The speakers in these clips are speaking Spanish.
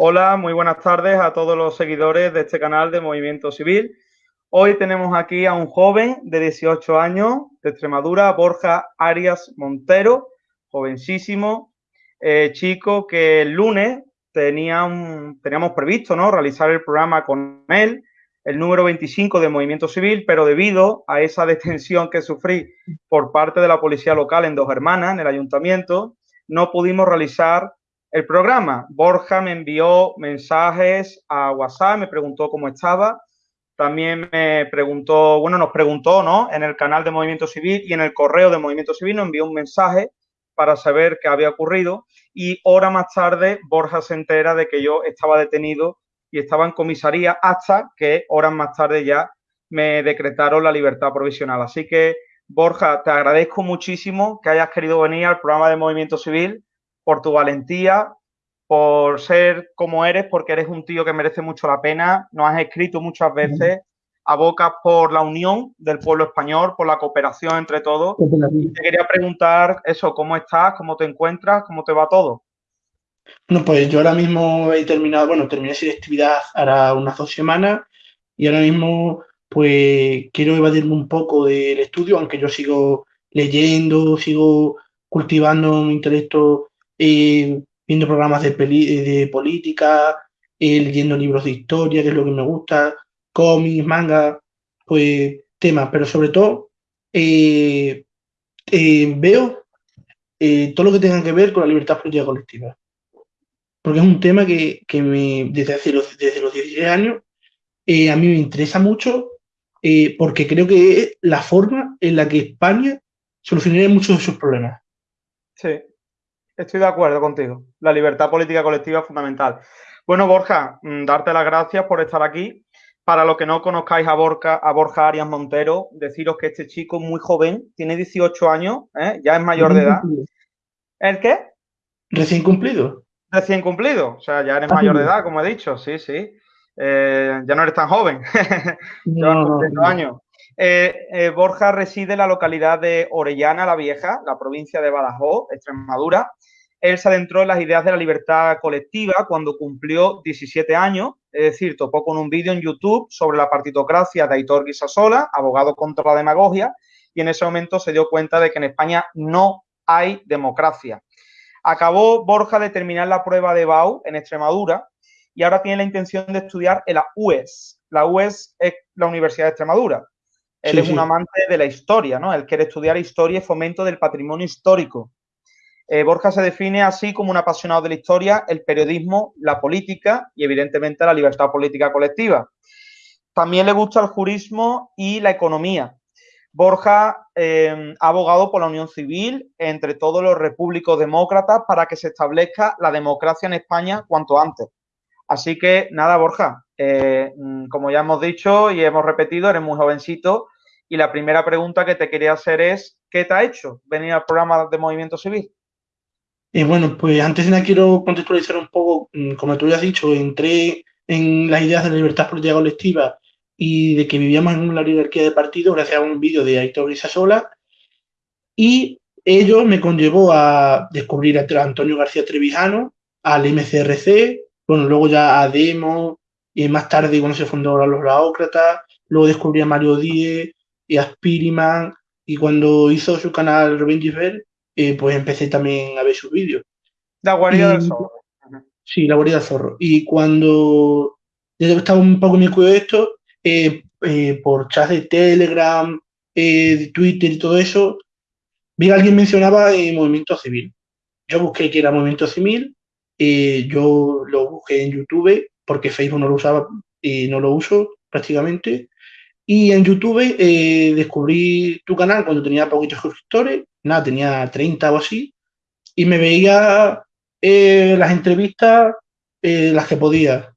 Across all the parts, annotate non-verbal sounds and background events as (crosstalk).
Hola, muy buenas tardes a todos los seguidores de este canal de Movimiento Civil. Hoy tenemos aquí a un joven de 18 años de Extremadura, Borja Arias Montero, jovencísimo, eh, chico que el lunes tenía un, teníamos previsto ¿no? realizar el programa con él, el número 25 de Movimiento Civil, pero debido a esa (laughs) detención que sufrí por parte de la policía local en Dos Hermanas, en el ayuntamiento, no pudimos realizar el programa. Borja me envió mensajes a WhatsApp, me preguntó cómo estaba. También me preguntó, bueno, nos preguntó, ¿no? En el canal de Movimiento Civil y en el correo de Movimiento Civil nos envió un mensaje para saber qué había ocurrido y hora más tarde Borja se entera de que yo estaba detenido y estaba en comisaría hasta que horas más tarde ya me decretaron la libertad provisional. Así que, Borja, te agradezco muchísimo que hayas querido venir al programa de Movimiento Civil por tu valentía, por ser como eres, porque eres un tío que merece mucho la pena. Nos has escrito muchas veces, abocas por la unión del pueblo español, por la cooperación entre todos. te quería preguntar eso, ¿cómo estás? ¿Cómo te encuentras? ¿Cómo te va todo? Bueno, pues yo ahora mismo he terminado, bueno, terminé selectividad ahora unas dos semanas y ahora mismo pues quiero evadirme un poco del estudio, aunque yo sigo leyendo, sigo cultivando mi intelecto eh, viendo programas de, de política, eh, leyendo libros de historia, que es lo que me gusta, cómics, manga, pues temas, pero sobre todo eh, veo todo lo que tenga que ver con la libertad política colectiva. Porque es un tema que, me, desde, los, desde los 16 años a mí me interesa mucho porque creo que es la forma en la que España solucionaría muchos de sus problemas. Sí, Estoy de acuerdo contigo. La libertad política colectiva es fundamental. Bueno, Borja, mm, darte las gracias por estar aquí. Para los que no conozcáis a Borja, a Borja Arias Montero, deciros que este chico es muy joven, tiene 18 años, ¿eh? ya es mayor de edad. ¿El qué? Recién cumplido. Recién cumplido, o sea, ya eres mayor de edad, como he dicho, sí, sí. Eh, ya no eres tan joven. (laughs) no, años. Eh, eh, Borja reside en la localidad de Orellana la Vieja, la provincia de Badajoz, Extremadura. Él se adentró en las ideas de la libertad colectiva cuando cumplió 17 años, es decir, topó con un vídeo en YouTube sobre la partitocracia de Aitor Guisasola, abogado contra la demagogia, y en ese momento se dio cuenta de que en España no hay democracia. Acabó Borja de terminar la prueba de BAU en Extremadura y ahora tiene la intención de estudiar en la UES. La UES es la Universidad de Extremadura. Él es un amante de la historia, ¿no? Él quiere estudiar historia y fomento del patrimonio histórico. Eh, Borja se define así como un apasionado de la historia, el periodismo, la política y evidentemente la libertad política colectiva. También le gusta el jurismo y la economía. Borja eh, ha abogado por la unión civil entre todos los repúblicos demócratas para que se establezca la democracia en España cuanto antes. Así que nada, Borja, eh, como ya hemos dicho y hemos repetido, eres muy jovencito y la primera pregunta que te quería hacer es, ¿qué te ha hecho venir al programa de Movimiento Civil? Eh, bueno, pues antes de nada quiero contextualizar un poco, mm, como tú ya has dicho, entré en las ideas de la libertad política colectiva y de que vivíamos en una oligarquía de partido gracias a un vídeo de Aitor Sola y ello me conllevó a descubrir a Antonio García Trevijano, al MCRC, bueno, luego ya a Demo, y más tarde cuando se fundó los Laócratas, luego descubrí a Mario Díez y a Spiriman, y cuando hizo su canal Revenge eh, pues empecé también a ver sus vídeos. La guarida del zorro. Sí, la guarida del zorro. Y cuando ya estaba un poco en mi cuidado de esto, eh, eh, por chats de Telegram, de Twitter y todo eso, vi que alguien mencionaba el movimiento civil. Yo busqué que era movimiento civil eh, yo lo busqué en YouTube porque Facebook no lo usaba y no lo uso prácticamente. Y en YouTube eh, descubrí tu canal cuando tenía poquitos suscriptores, nada, tenía 30 o así, y me veía eh, las entrevistas las que podía.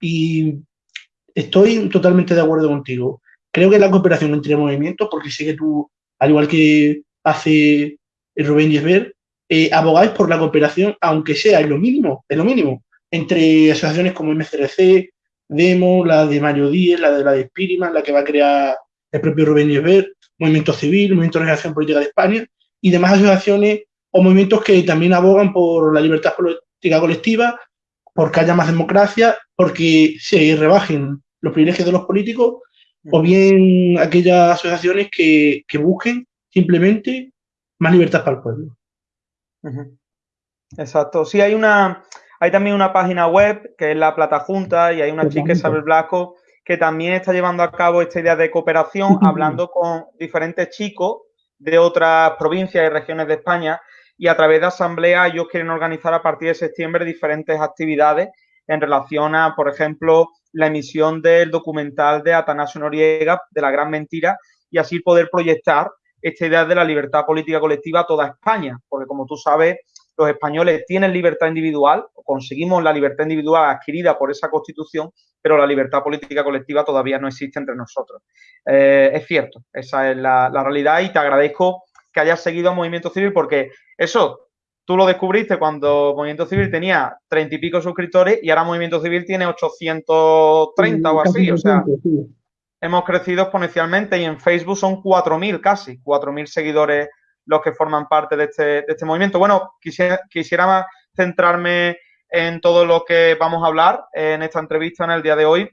Y estoy totalmente de acuerdo contigo. Creo que la cooperación entre movimientos, porque sé que tú, al igual que hace Rubén Yesber, eh, abogáis por la cooperación, aunque sea en lo mínimo, en lo mínimo, entre asociaciones como MCRC, Demo, la de Mario Díez, la de la de Spiriman, la que va a crear el propio Rubén Yesber, Movimiento Civil, Movimiento de Organización Política de España y demás asociaciones o movimientos que también abogan por la libertad política colectiva porque haya más democracia, porque se rebajen los privilegios de los políticos, o bien aquellas asociaciones que, busquen simplemente más libertad para el pueblo. Exacto. Sí, hay una, hay también una página web que es la Plata Junta y hay una chica, Isabel Blasco, que también está llevando a cabo esta idea de cooperación, hablando con diferentes chicos de otras provincias y regiones de España y a través de asamblea ellos quieren organizar a partir de septiembre diferentes actividades en relación a, por ejemplo, la emisión del documental de Atanasio Noriega, de la gran mentira, y así poder proyectar esta idea de la libertad política colectiva a toda España, porque como tú sabes, los españoles tienen libertad individual, conseguimos la libertad individual adquirida por esa constitución, pero la libertad política colectiva todavía no existe entre nosotros. Eh, es cierto, esa es la, realidad y te agradezco que hayas seguido a Movimiento Civil porque eso tú lo descubriste cuando Movimiento Civil tenía treinta y pico suscriptores y ahora Movimiento Civil tiene 830 o así, o sea, hemos crecido exponencialmente y en Facebook son 4.000 casi, 4.000 seguidores los que forman parte de este, de este movimiento. Bueno, quisiera, quisiera centrarme en todo lo que vamos a hablar en esta entrevista en el día de hoy.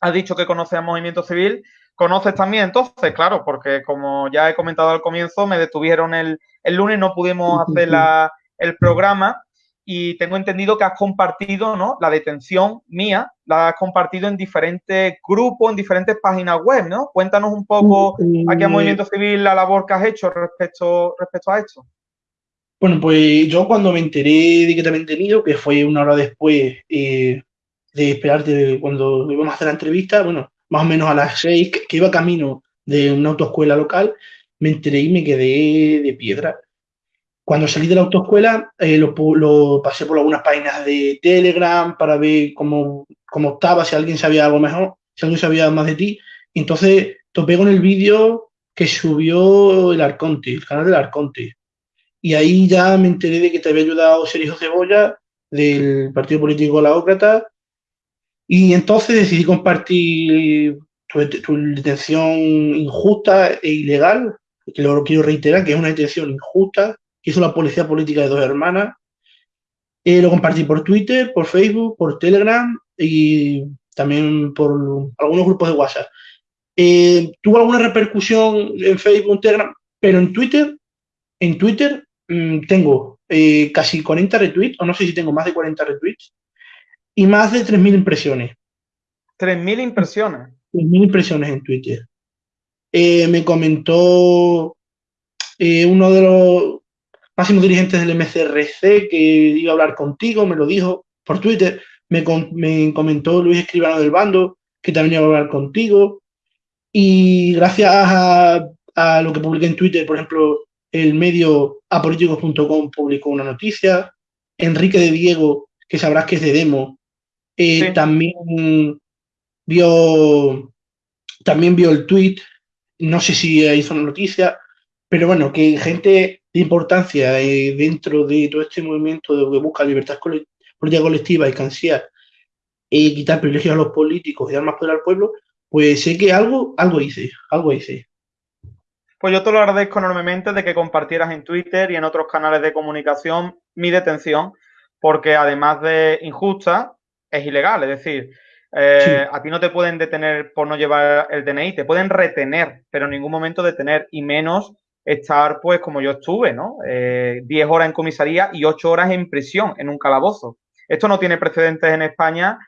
Has dicho que conoces el movimiento civil. ¿Conoces también entonces? Claro, porque como ya he comentado al comienzo, me detuvieron el, el lunes, no pudimos hacer la, el programa y tengo entendido que has compartido ¿no? la detención mía, la has compartido en diferentes grupos, en diferentes páginas web, ¿no? Cuéntanos un poco aquí a Movimiento Civil la labor que has hecho respecto, respecto a esto. Bueno, pues yo cuando me enteré de que te habían tenido, que fue una hora después eh, de esperarte cuando íbamos a hacer la entrevista, bueno, más o menos a las seis, que iba camino de una autoescuela local, me enteré y me quedé de piedra cuando salí de la autoescuela, eh, lo, pasé por algunas páginas de Telegram para ver cómo, cómo estaba, si alguien sabía algo mejor, si alguien sabía más de ti. entonces topé con el vídeo que subió el Arconte, el canal del Arconte. Y ahí ya me enteré de que te había ayudado Sergio Cebolla, del Partido Político Laócrata. Y entonces decidí compartir tu, tu detención injusta e ilegal, que lo quiero reiterar, que es una detención injusta, hizo la Policía Política de Dos Hermanas. Eh, lo compartí por Twitter, por Facebook, por Telegram y también por algunos grupos de WhatsApp. Eh, tuvo alguna repercusión en Facebook, en Telegram, pero en Twitter, en Twitter mm, tengo eh, casi 40 retweets, o no sé si tengo más de 40 retweets, y más de 3.000 impresiones. 3.000 impresiones. 3.000 impresiones en Twitter. me comentó uno de los máximo dirigentes del MCRC que iba a hablar contigo, me lo dijo por Twitter, me, comentó Luis Escribano del Bando, que también iba a hablar contigo, y gracias a, lo que publiqué en Twitter, por ejemplo, el medio apolíticos.com publicó una noticia, Enrique de Diego, que sabrás que es de Demo, eh, también vio también vio el tweet, no sé si hizo una noticia, pero bueno, que gente importancia eh, dentro de todo este movimiento de que busca libertad política colectiva y cansía y quitar privilegios a los políticos y dar más poder al pueblo, pues sé que algo, algo hice, algo hice. Pues yo te lo agradezco enormemente de que compartieras en Twitter y en otros canales de comunicación mi detención, porque además de injusta, es ilegal. Es decir, eh, a ti no te pueden detener por no llevar el DNI, te pueden retener, pero en ningún momento detener, y menos estar, pues, como yo estuve, ¿no? Eh, 10 horas en comisaría y 8 horas en prisión, en un calabozo. Esto no tiene precedentes en España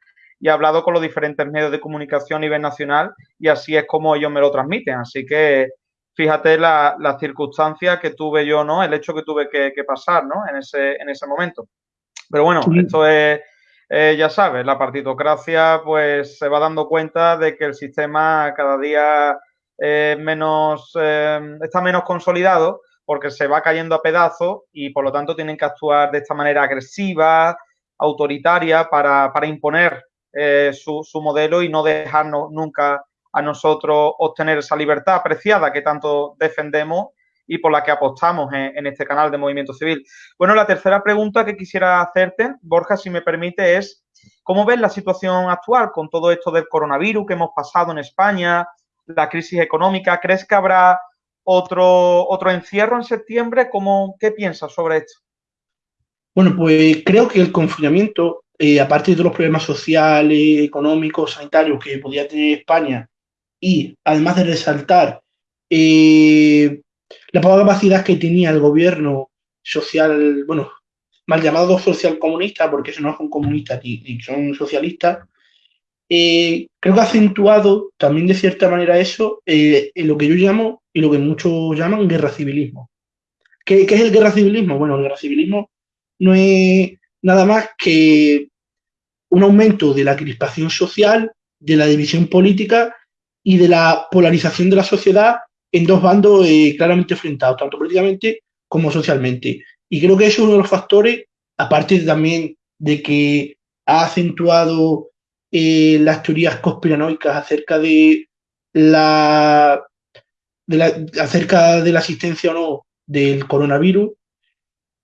y he hablado con los diferentes medios de comunicación a nivel nacional y así es como ellos me lo transmiten. Así que fíjate las la circunstancias que tuve yo, ¿no? El hecho que tuve que, pasar, ¿no? En ese, en ese momento. Pero bueno, esto es, eh, ya sabes, la partitocracia pues se va dando cuenta de que el sistema cada día eh, menos, eh, está menos consolidado porque se va cayendo a pedazos y por lo tanto tienen que actuar de esta manera agresiva, autoritaria, para, imponer eh, su, modelo y no dejarnos nunca a nosotros obtener esa libertad apreciada que tanto defendemos y por la que apostamos en, en, este canal de Movimiento Civil. Bueno, la tercera pregunta que quisiera hacerte, Borja, si me permite, es ¿cómo ves la situación actual con todo esto del coronavirus que hemos pasado en España, la crisis económica. ¿Crees que habrá otro, otro encierro en septiembre? ¿Cómo, ¿Qué piensas sobre esto? Bueno, pues creo que el confinamiento eh, aparte de los problemas sociales, económicos, sanitarios que podía tener España, y además de resaltar eh, la poca capacidad que tenía el gobierno social, bueno, mal llamado social comunista, porque eso no son comunistas ni, son socialistas, eh, creo que ha acentuado también de cierta manera eso en lo que yo llamo y lo que muchos llaman guerra civilismo. ¿Qué, ¿Qué, es el guerra civilismo? Bueno, el guerra civilismo no es nada más que un aumento de la crispación social, de la división política y de la polarización de la sociedad en dos bandos eh, claramente enfrentados, tanto políticamente como socialmente. Y creo que eso es uno de los factores, aparte también de que ha acentuado eh, las teorías conspiranoicas acerca de la, de la, acerca de la existencia o no del coronavirus,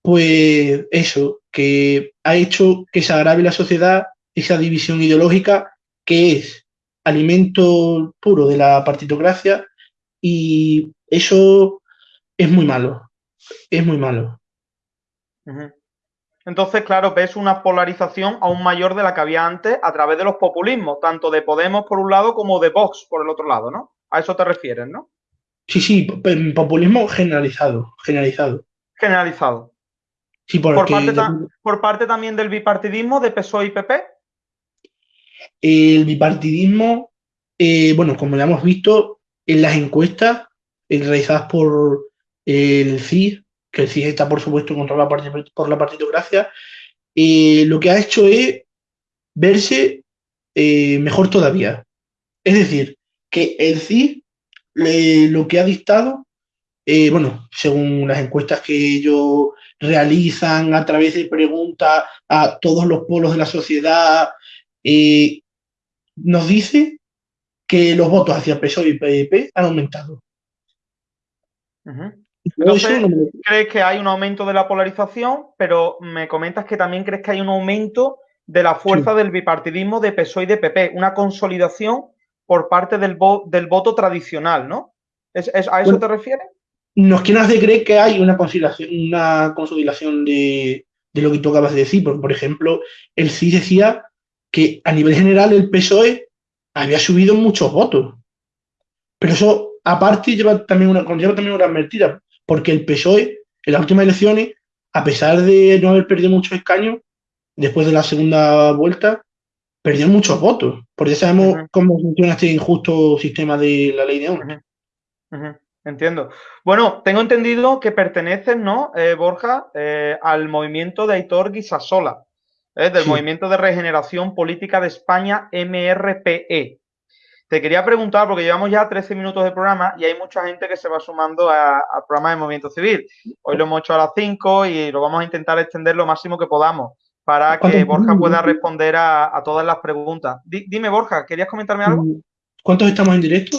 pues eso, que ha hecho que se agrave la sociedad esa división ideológica que es alimento puro de la partitocracia y eso es muy malo, es muy malo. Entonces, claro, ves una polarización aún mayor de la que había antes a través de los populismos, tanto de Podemos por un lado como de Vox por el otro lado, ¿no? A eso te refieres, ¿no? Sí, sí, populismo generalizado, generalizado. Generalizado. Sí, por, parte por, parte también del bipartidismo de PSOE y PP. El bipartidismo, eh, bueno, como ya hemos visto en las encuestas eh, realizadas por el CIS, que CIS está por supuesto controlado por la partitocracia, eh, lo que ha hecho es verse mejor todavía. Es decir, que el CIS lo que ha dictado, bueno, según las encuestas que ellos realizan a través de preguntas a todos los polos de la sociedad, eh, nos dice que los votos hacia PSOE y PDP han aumentado. Crees que hay un aumento de la polarización, pero me comentas que también crees que hay un aumento de la fuerza del bipartidismo de PSOE y de PP, una consolidación por parte del, del voto tradicional, ¿no? ¿Es, a eso te refieres? Nos quieren hacer creer que hay una consolidación, una consolidación de, de lo que tú acabas de decir, porque, por ejemplo, el sí decía que a nivel general el PSOE había subido muchos votos. Pero eso, aparte, lleva también una, conlleva también una mentira, porque el PSOE, en las últimas elecciones, a pesar de no haber perdido muchos escaños, después de la segunda vuelta, perdió muchos votos, porque sabemos cómo funciona este injusto sistema de la ley de honra. Entiendo. Bueno, tengo entendido que perteneces, ¿no, eh, Borja, eh, al movimiento de Aitor Guisasola. ¿eh? del Movimiento de Regeneración Política de España, MRPE. Te quería preguntar, porque llevamos ya 13 minutos de programa y hay mucha gente que se va sumando al programa de Movimiento Civil. Hoy lo hemos hecho a las 5 y lo vamos a intentar extender lo máximo que podamos para que Borja pueda responder a, todas las preguntas. dime, Borja, ¿querías comentarme algo? ¿Cuántos estamos en directo?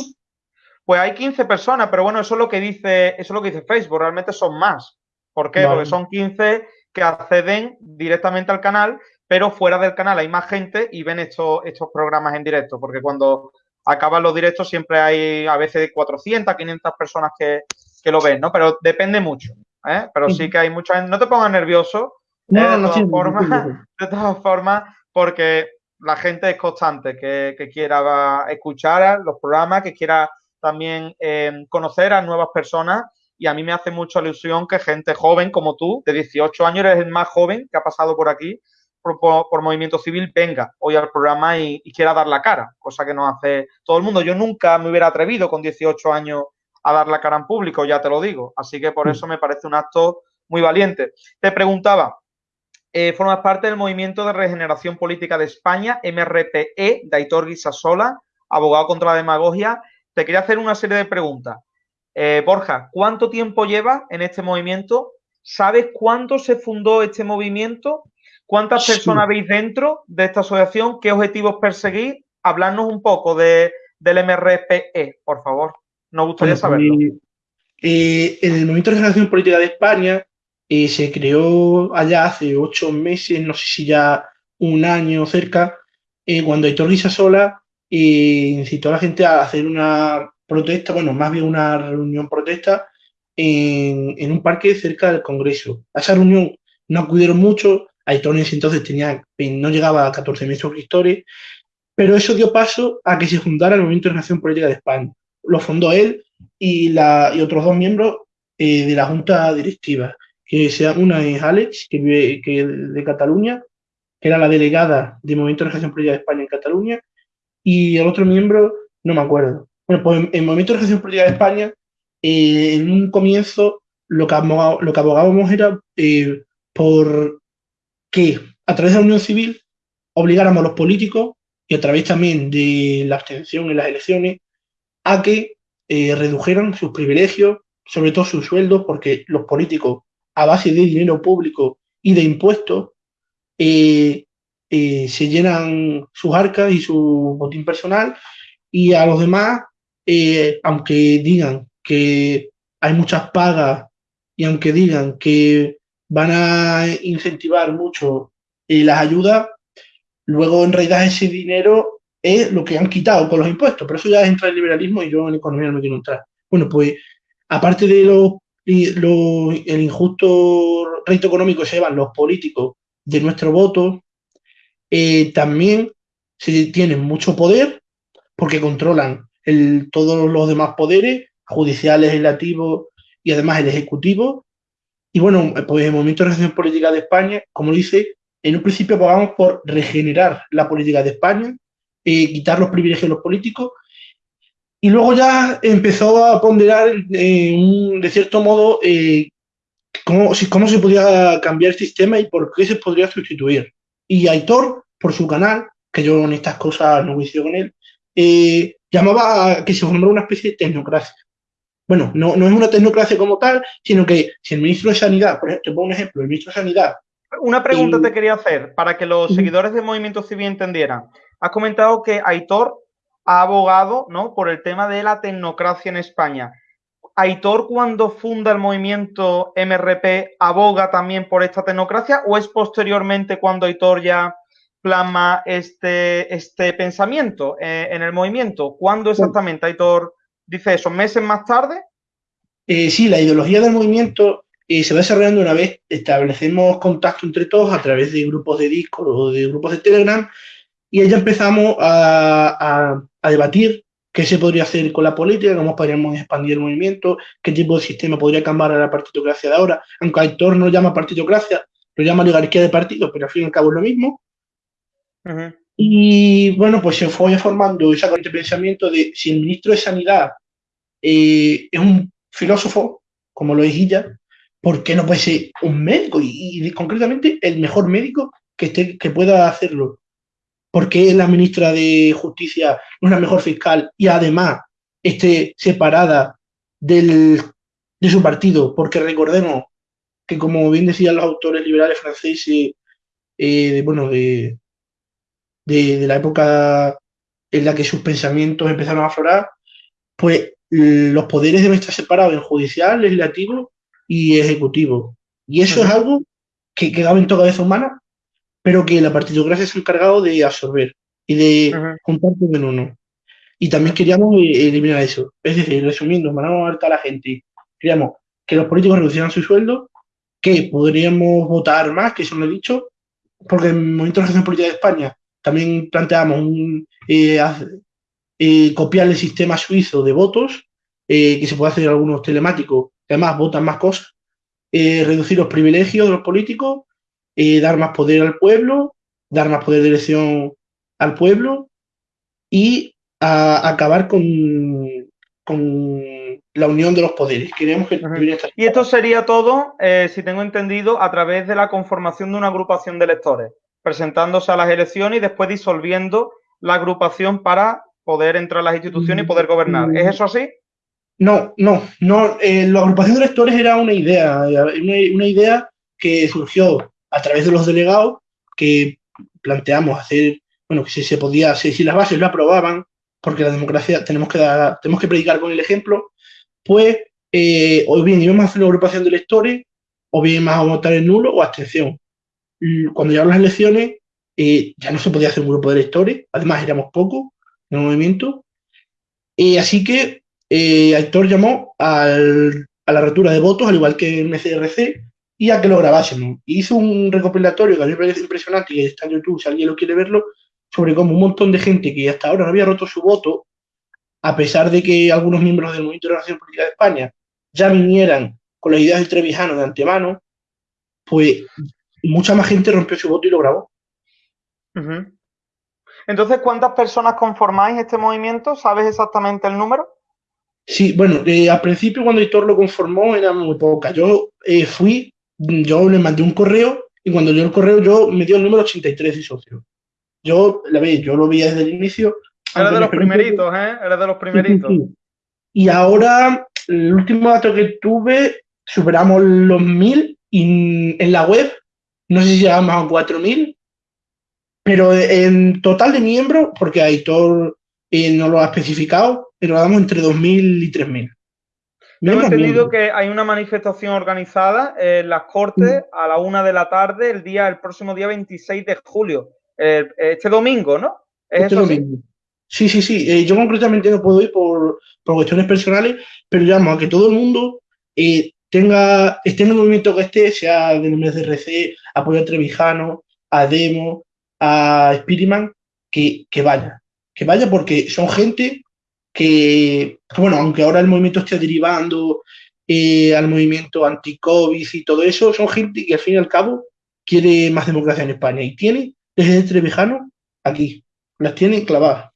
Pues hay 15 personas, pero bueno, eso es lo que dice, eso es lo que dice Facebook, realmente son más. ¿Por qué? Porque son 15 que acceden directamente al canal, pero fuera del canal hay más gente y ven estos, estos programas en directo, porque cuando acaban los directos siempre hay a veces 400, 500 personas que, lo ven, ¿no? Pero depende mucho, ¿eh? Pero sí que hay mucha No te pongas nervioso, ¿eh? de, todas formas, (laughs) de todas formas, porque la gente es constante, que, quiera escuchar los programas, que quiera también eh, conocer a nuevas personas y a mí me hace mucha ilusión que gente joven como tú, de 18 años, eres el más joven que ha pasado por aquí, por, Movimiento Civil, venga hoy al programa y, quiera dar la cara, cosa que no hace todo el mundo. Yo nunca me hubiera atrevido con 18 años a dar la cara en público, ya te lo digo. Así que por mm. eso me parece un acto muy valiente. Te preguntaba, eh, formas parte del Movimiento de Regeneración Política de España, MRPE, de Aitor Guisasola, abogado contra la demagogia. Te quería hacer una serie de preguntas. Eh, Borja, ¿cuánto tiempo lleva en este movimiento? ¿Sabes cuándo se fundó este movimiento? ¿Cuántas personas veis dentro de esta asociación? ¿Qué objetivos perseguís? Hablarnos un poco de, del MRPE, por favor. Nos gustaría saberlo. Pues, eh, el Movimiento de Regeneración Política de España eh, se creó allá hace ocho meses, no sé si ya un año cerca, cuando Héctor Sola incitó a la gente a hacer una protesta, bueno, más bien una reunión protesta en, un parque cerca del Congreso. A esa reunión no acudieron mucho, Ese entonces tenía, no llegaba a 14.000 suscriptores, pero eso dio paso a que se fundara el Movimiento de Nación Política de España. Lo fundó él y, la, y otros dos miembros eh, de la Junta Directiva, que sea, una es Alex, que vive que de Cataluña, que era la delegada del Movimiento de Nación Política de España en Cataluña, y el otro miembro, no me acuerdo. Bueno, pues el Movimiento de Nación Política de España, eh, en un comienzo, lo que, lo que abogábamos era eh, por que a través de la unión civil obligáramos a los políticos y a través también de la abstención en las elecciones a que eh, redujeran sus privilegios, sobre todo sus sueldos, porque los políticos a base de dinero público y de impuestos eh, eh, se llenan sus arcas y su botín personal y a los demás, aunque digan que hay muchas pagas y aunque digan que van a incentivar mucho eh, las ayudas, luego en realidad ese dinero es lo que han quitado con los impuestos, pero eso ya entra el liberalismo y yo en economía no me quiero entrar. Bueno, pues aparte de lo, el injusto reto económico que se llevan los políticos de nuestro voto, eh, también se tienen mucho poder porque controlan el, todos los demás poderes, judiciales, legislativos y además el ejecutivo, y bueno, pues el Movimiento de Regeneración Política de España, como dice, en un principio abogamos por regenerar la política de España, eh, quitar los privilegios de los políticos, y luego ya empezó a ponderar eh, de cierto modo eh, cómo, se podía cambiar el sistema y por qué se podría sustituir. Y Aitor, por su canal, que yo en estas cosas no coincido con él, llamaba a que se formara una especie de tecnocracia bueno, no, no es una tecnocracia como tal, sino que si el ministro de Sanidad, por ejemplo, te pongo un ejemplo, el ministro de Sanidad. Una pregunta te quería hacer para que los seguidores del movimiento civil entendieran. Has comentado que Aitor ha abogado ¿no? por el tema de la tecnocracia en España. ¿Aitor cuando funda el movimiento MRP aboga también por esta tecnocracia o es posteriormente cuando Aitor ya plasma este, este pensamiento eh, en el movimiento? ¿Cuándo exactamente Aitor dice eso, meses más tarde. Eh, sí, la ideología del movimiento eh, se va desarrollando una vez establecemos contacto entre todos a través de grupos de Discord o de grupos de Telegram y ya empezamos a, debatir qué se podría hacer con la política, cómo podríamos expandir el movimiento, qué tipo de sistema podría cambiar a la partitocracia de ahora, aunque Aitor no lo llama partitocracia, lo llama oligarquía de partidos, pero al fin y al cabo es lo mismo. Y bueno, pues se fue formando esa corriente de pensamiento de si el ministro de Sanidad eh, es un filósofo, como lo es ella, ¿por qué no puede ser un médico? Y, concretamente el mejor médico que, esté, que pueda hacerlo. ¿Por qué la ministra de Justicia no es la mejor fiscal y además esté separada del, de su partido? Porque recordemos que, como bien decían los autores liberales franceses, eh, bueno, de, de, la época en la que sus pensamientos empezaron a aflorar, pues los poderes deben estar separados en judicial, legislativo y ejecutivo. Y eso es algo que quedaba en toda cabeza humana, pero que la partidocracia se ha encargado de absorber y de juntar todo en uno. Y también queríamos eh, eliminar eso. Es decir, resumiendo, mandamos a la gente. Queríamos que los políticos reducieran su sueldo, que podríamos votar más, que eso lo he dicho, porque en el momento de la política de España también planteamos un, eh, eh, copiar el sistema suizo de votos, eh, que se puede hacer algunos telemáticos, que además votan más cosas, reducir los privilegios de los políticos, dar más poder al pueblo, dar más poder de elección al pueblo y acabar con, con la unión de los poderes. Queremos que y esto sería todo, si tengo entendido, a través de la conformación de una agrupación de electores, presentándose a las elecciones y después disolviendo la agrupación para poder entrar a las instituciones y poder gobernar. ¿Es eso así? No, no, no. Eh, la agrupación de electores era una idea, una, idea que surgió a través de los delegados que planteamos hacer, bueno, que si se podía, si, si las bases lo aprobaban, porque la democracia tenemos que dar, tenemos que predicar con el ejemplo, pues eh, o bien íbamos a hacer una agrupación de electores, o bien más a votar en nulo o abstención. Cuando llegaron las elecciones, eh, ya no se podía hacer un grupo de electores, además éramos pocos, en el movimiento. y así que eh, Aitor llamó a la rotura de votos, al igual que en MCRC, y a que lo grabásemos. hizo un recopilatorio que a mí me parece impresionante, que está en YouTube, si alguien lo quiere verlo, sobre cómo un montón de gente que hasta ahora no había roto su voto, a pesar de que algunos miembros del Movimiento de la Política de España ya vinieran con las ideas del Trevijano de antemano, pues mucha más gente rompió su voto y lo grabó. Entonces, ¿cuántas personas conformáis este movimiento? ¿Sabes exactamente el número? Sí, bueno, eh, al principio cuando Hitor lo conformó era muy poca. Yo eh, fui, yo le mandé un correo y cuando dio el correo yo me dio el número 83 de socio. Yo, la ve, yo lo vi desde el inicio. Era de los primeritos, ¿eh? Era de los primeritos. Y ahora, el último dato que tuve, superamos los 1000 y en la web, no sé si llegamos a 4000, pero en total de miembros, porque Aitor eh, no lo ha especificado, pero damos entre 2.000 y 3.000. Tengo entendido que hay una manifestación organizada en las Cortes mm. a la una de la tarde el día, el próximo día 26 de julio. este domingo, ¿no? ¿Es este domingo. Sí, sí, sí. Eh, yo concretamente no puedo ir por, cuestiones personales, pero llamo a que todo el mundo eh, tenga, esté en el movimiento que esté, sea del MSRC, apoyo a Trevijano, a Demo, a Spiritman, que, que vaya. Que vaya porque son gente que, bueno, aunque ahora el movimiento esté derivando eh, al movimiento anti-COVID y todo eso, son gente que al fin y al cabo quiere más democracia en España y tiene desde Trevijano aquí, las tiene clavadas.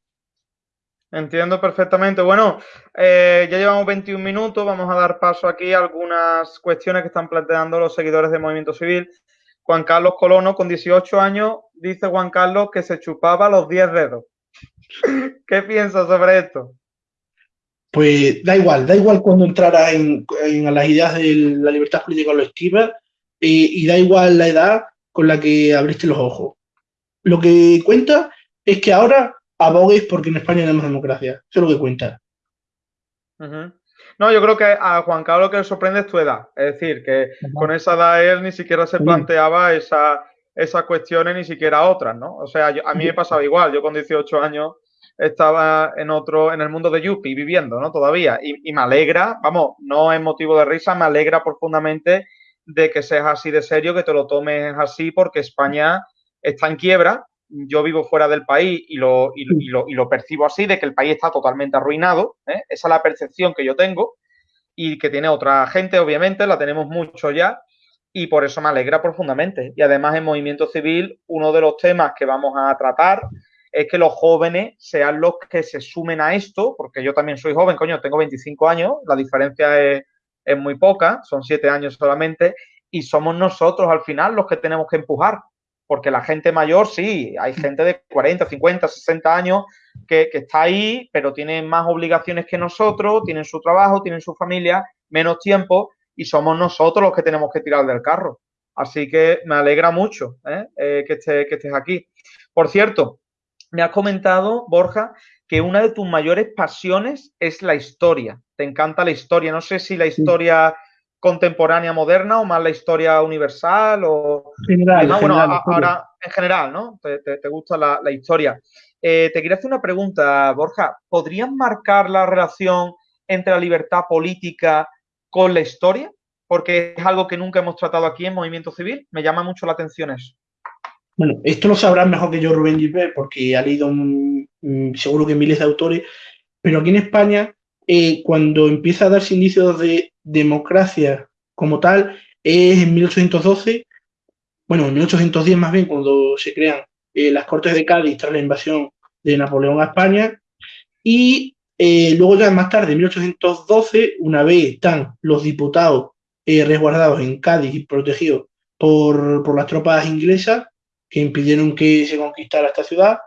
Entiendo perfectamente. Bueno, eh, ya llevamos 21 minutos, vamos a dar paso aquí a algunas cuestiones que están planteando los seguidores del Movimiento Civil. Juan Carlos Colono, con 18 años, dice Juan Carlos que se chupaba los 10 dedos. (laughs) ¿Qué piensas sobre esto? Pues da igual, da igual cuando entrara en, las ideas de la libertad política colectiva y, y da igual la edad con la que abriste los ojos. Lo que cuenta es que ahora abogues porque en España tenemos democracia. Eso es lo que cuenta. No, yo creo que a Juan Carlos lo que le sorprende es tu edad. Es decir, que con esa edad él ni siquiera se planteaba esa, esas cuestiones, ni siquiera otras, ¿no? O sea, a mí me pasaba igual. Yo con 18 años estaba en otro, en el mundo de Yuppie viviendo, ¿no? Todavía. Y, me alegra, vamos, no es motivo de risa, me alegra profundamente de que seas así de serio, que te lo tomes así, porque España está en quiebra. Yo vivo fuera del país y lo, y, lo, y lo percibo así, de que el país está totalmente arruinado. ¿eh? Esa es la percepción que yo tengo y que tiene otra gente, obviamente, la tenemos mucho ya. Y por eso me alegra profundamente. Y además en Movimiento Civil, uno de los temas que vamos a tratar es que los jóvenes sean los que se sumen a esto, porque yo también soy joven, coño, tengo 25 años, la diferencia es, muy poca, son 7 años solamente, y somos nosotros al final los que tenemos que empujar, porque la gente mayor, sí, hay gente de 40, 50, 60 años que, que está ahí, pero tienen más obligaciones que nosotros, tienen su trabajo, tienen su familia, menos tiempo, y somos nosotros los que tenemos que tirar del carro. Así que me alegra mucho ¿eh? Eh, que, estés, que estés aquí. Por cierto, me has comentado, Borja, que una de tus mayores pasiones es la historia. Te encanta la historia. No sé si la historia contemporánea moderna o más la historia universal o... General, bueno, ahora en general, ¿no? Te, gusta la, historia. Eh, te quería hacer una pregunta, Borja. ¿Podrías marcar la relación entre la libertad política con la historia? Porque es algo que nunca hemos tratado aquí en Movimiento Civil. Me llama mucho la atención eso. Bueno, esto lo sabrás mejor que yo Rubén Gilbert, porque ha leído seguro que miles de autores, pero aquí en España, eh, cuando empieza a darse indicios de democracia como tal, es en 1812, bueno, en 1810 más bien, cuando se crean eh, las Cortes de Cádiz tras la invasión de Napoleón a España, y eh, luego ya más tarde, en 1812, una vez están los diputados resguardados en Cádiz y protegidos por, por las tropas inglesas, que impidieron que se conquistara esta ciudad,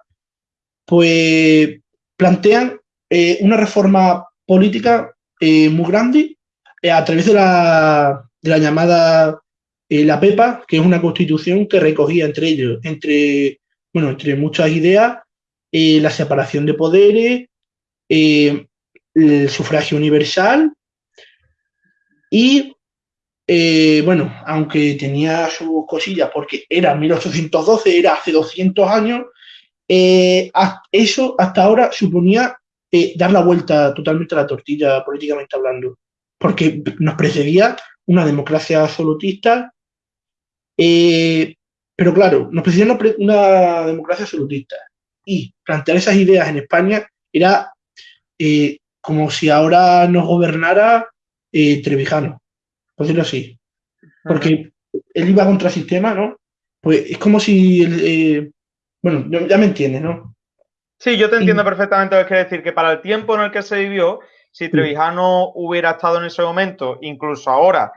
pues plantean eh, una reforma política eh, muy grande eh, a través de la, de la llamada la PEPA, que es una constitución que recogía entre ellos, entre, bueno, entre muchas ideas, la separación de poderes, el sufragio universal y eh, bueno, aunque tenía sus cosillas, porque era 1812, era hace 200 años, eh, eso hasta ahora suponía eh, dar la vuelta totalmente a la tortilla políticamente hablando, porque nos precedía una democracia absolutista Eh, pero claro, nos precisamos una, democracia absolutista. Y plantear esas ideas en España era eh, como si ahora nos gobernara Trevijano, por decirlo así. Porque él iba contra el sistema, ¿no? Pues es como si, bueno, ya me entiendes, ¿no? Sí, yo te entiendo perfectamente lo que quiere decir, que para el tiempo en el que se vivió, si Trevijano hubiera estado en ese momento, incluso ahora,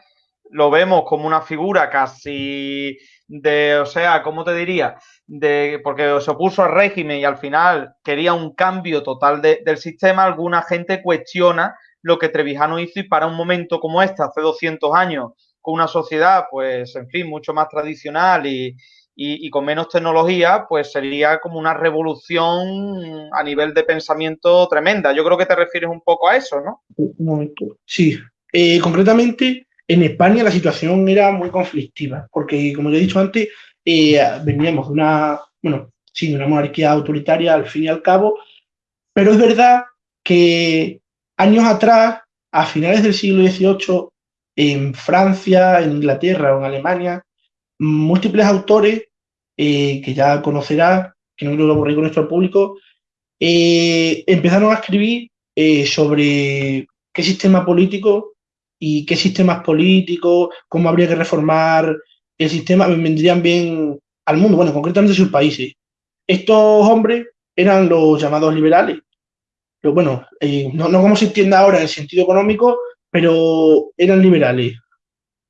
lo vemos como una figura casi de, o sea, ¿cómo te diría? De, porque se opuso al régimen y al final quería un cambio total del sistema, alguna gente cuestiona lo que Trevijano hizo y para un momento como este, hace 200 años, con una sociedad, pues, en fin, mucho más tradicional y, y, con menos tecnología, pues sería como una revolución a nivel de pensamiento tremenda. Yo creo que te refieres un poco a eso, ¿no? Un momento. Sí, eh, concretamente en España la situación era muy conflictiva, porque como ya he dicho antes, eh, veníamos de una, bueno, sí, de una monarquía autoritaria al fin y al cabo, pero es verdad que años atrás, a finales del siglo XVIII, en Francia, en Inglaterra o en Alemania, múltiples autores eh, que ya conocerá, que no lo aburrir con nuestro público, eh, empezaron a escribir sobre qué sistema político y qué sistemas políticos, cómo habría que reformar el sistema, vendrían bien al mundo, bueno, concretamente sus países. Estos hombres eran los llamados liberales. Pero bueno, eh, no, como se entiende ahora en el sentido económico, pero eran liberales.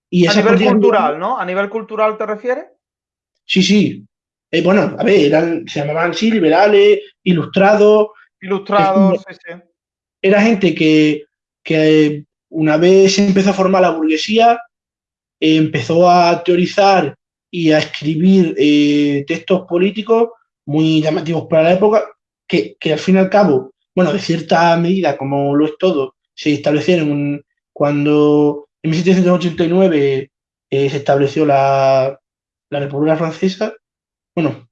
Y a nivel cultural, ¿no? ¿A nivel cultural te refieres? Sí, sí. Eh, bueno, a ver, eran, se llamaban así, liberales, ilustrados. Ilustrados, sí, sí. Era gente que, que una vez se empezó a formar la burguesía, empezó a teorizar y a escribir eh, textos políticos muy llamativos para la época, que, al fin y al cabo, bueno, de cierta medida, como lo es todo, se establecieron cuando en 1789 eh, se estableció la, República Francesa. Bueno,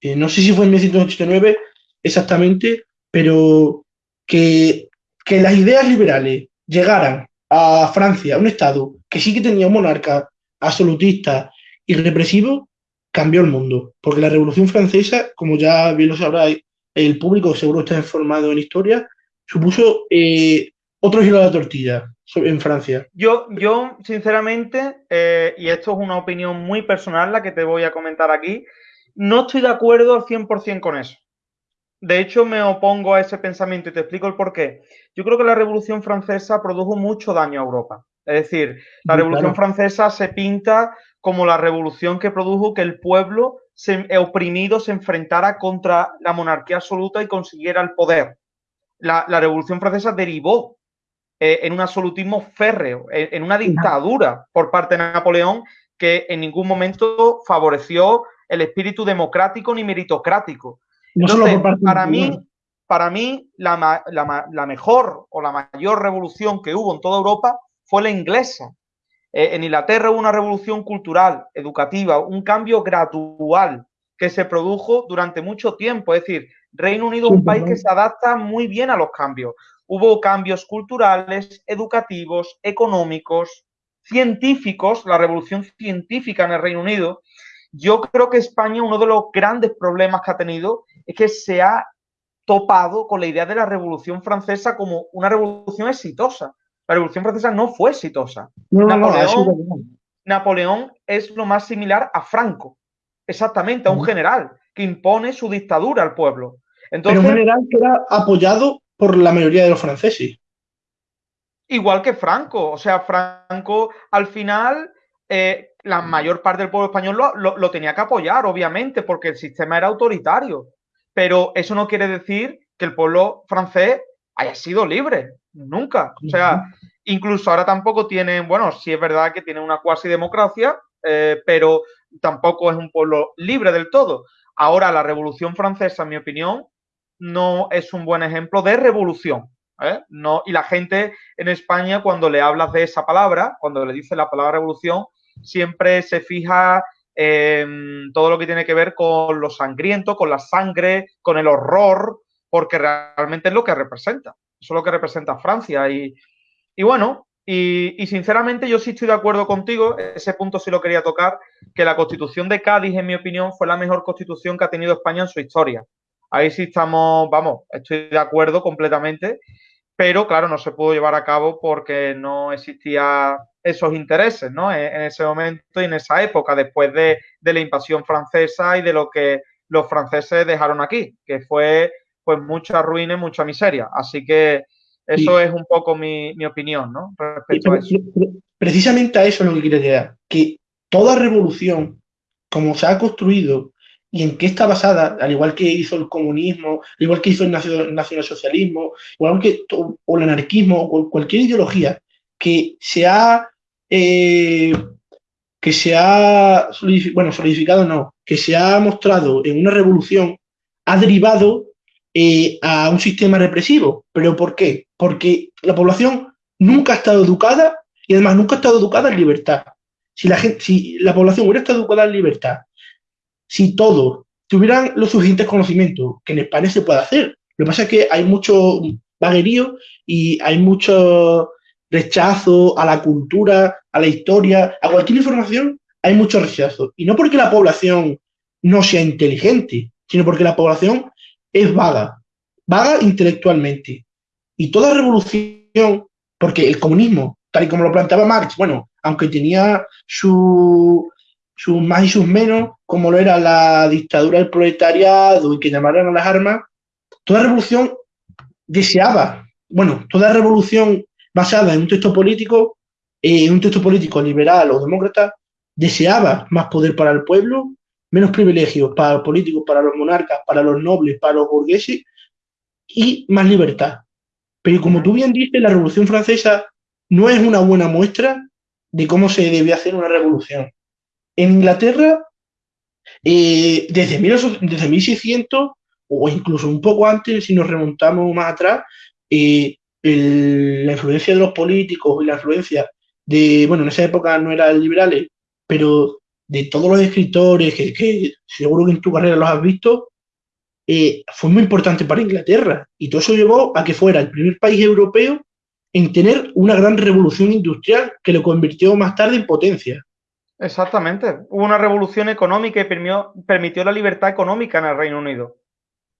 eh, no sé si fue en 1789 exactamente, pero que, que las ideas liberales llegaran a Francia, un Estado que sí que tenía un monarca absolutista y represivo, cambió el mundo. Porque la Revolución Francesa, como ya bien lo sabrá el público, seguro está informado en historia, supuso eh, otro giro de la tortilla en Francia. Yo, yo sinceramente, eh, y esto es una opinión muy personal la que te voy a comentar aquí, no estoy de acuerdo al 100% con eso. De hecho, me opongo a ese pensamiento y te explico el por qué. Yo creo que la Revolución Francesa produjo mucho daño a Europa. Es decir, la Revolución Francesa se pinta como la revolución que produjo que el pueblo eh, oprimido se enfrentara contra la monarquía absoluta y consiguiera el poder. La, Revolución Francesa derivó eh, en un absolutismo férreo, en, una dictadura por parte de Napoleón que en ningún momento favoreció el espíritu democrático ni meritocrático para mí, para mí la, mejor o la mayor revolución que hubo en toda Europa fue la inglesa. Eh, en Inglaterra hubo una revolución cultural, educativa, un cambio gradual que se produjo durante mucho tiempo. Es decir, Reino Unido es un país que se adapta muy bien a los cambios. Hubo cambios culturales, educativos, económicos, científicos, la revolución científica en el Reino Unido, yo creo que España, uno de los grandes problemas que ha tenido es que se ha topado con la idea de la Revolución Francesa como una revolución exitosa. La Revolución Francesa no fue exitosa. Napoleón, es lo más similar a Franco, exactamente, a un general que impone su dictadura al pueblo. Entonces, Pero un general que era apoyado por la mayoría de los franceses. Igual que Franco, o sea, Franco al final eh, la mayor parte del pueblo español lo, tenía que apoyar, obviamente, porque el sistema era autoritario. Pero eso no quiere decir que el pueblo francés haya sido libre, nunca. O sea, incluso ahora tampoco tienen, bueno, sí es verdad que tienen una cuasi democracia, eh, pero tampoco es un pueblo libre del todo. Ahora, la Revolución Francesa, en mi opinión, no es un buen ejemplo de revolución. ¿eh? No, y la gente en España, cuando le hablas de esa palabra, cuando le dice la palabra revolución, siempre se fija en todo lo que tiene que ver con lo sangriento, con la sangre, con el horror, porque realmente es lo que representa. Eso es lo que representa Francia. Y, bueno, Y, sinceramente yo sí estoy de acuerdo contigo, ese punto sí lo quería tocar, que la constitución de Cádiz, en mi opinión, fue la mejor constitución que ha tenido España en su historia. Ahí sí estamos, vamos, estoy de acuerdo completamente, pero claro, no se pudo llevar a cabo porque no existía esos intereses, ¿no? En, ese momento y en esa época, después de, de la invasión francesa y de lo que los franceses dejaron aquí, que fue pues mucha ruina y mucha miseria. Así que eso es un poco mi, opinión, ¿no? Respecto a eso. Precisamente a eso es lo que quiero llegar, que toda revolución, como se ha construido y en qué está basada, al igual que hizo el comunismo, al igual que hizo el nacionalsocialismo, igual que o el anarquismo o cualquier ideología que se ha eh, que se ha bueno solidificado no, que se ha mostrado en una revolución ha derivado eh, a un sistema represivo. ¿Pero por qué? Porque la población nunca ha estado educada y además nunca ha estado educada en libertad. Si la, gente, si la población hubiera estado educada en libertad, si todos tuvieran los suficientes conocimientos, que en España se puede hacer, lo que pasa es que hay mucho vaguerío y hay mucho rechazo a la cultura, a la historia, a cualquier información, hay mucho rechazo. Y no porque la población no sea inteligente, sino porque la población es vaga, vaga intelectualmente. Y toda revolución, porque el comunismo, tal y como lo planteaba Marx, bueno, aunque tenía sus más y sus menos, como lo era la dictadura del proletariado y que llamaran a las armas, toda revolución deseaba, bueno, toda revolución basada en un texto político, en un texto político liberal o demócrata, deseaba más poder para el pueblo menos privilegios para los políticos, para los monarcas, para los nobles, para los burgueses y más libertad. Pero como tú bien dices, la Revolución Francesa no es una buena muestra de cómo se debe hacer una revolución. En Inglaterra, eh, desde, desde 1600 o incluso un poco antes, si nos remontamos más atrás, eh, la influencia de los políticos y la influencia de, bueno, en esa época no eran liberales, pero de todos los escritores que, seguro que en tu carrera los has visto, eh, fue muy importante para Inglaterra. Y todo eso llevó a que fuera el primer país europeo en tener una gran revolución industrial que lo convirtió más tarde en potencia. Exactamente. Hubo una revolución económica y permitió, la libertad económica en el Reino Unido.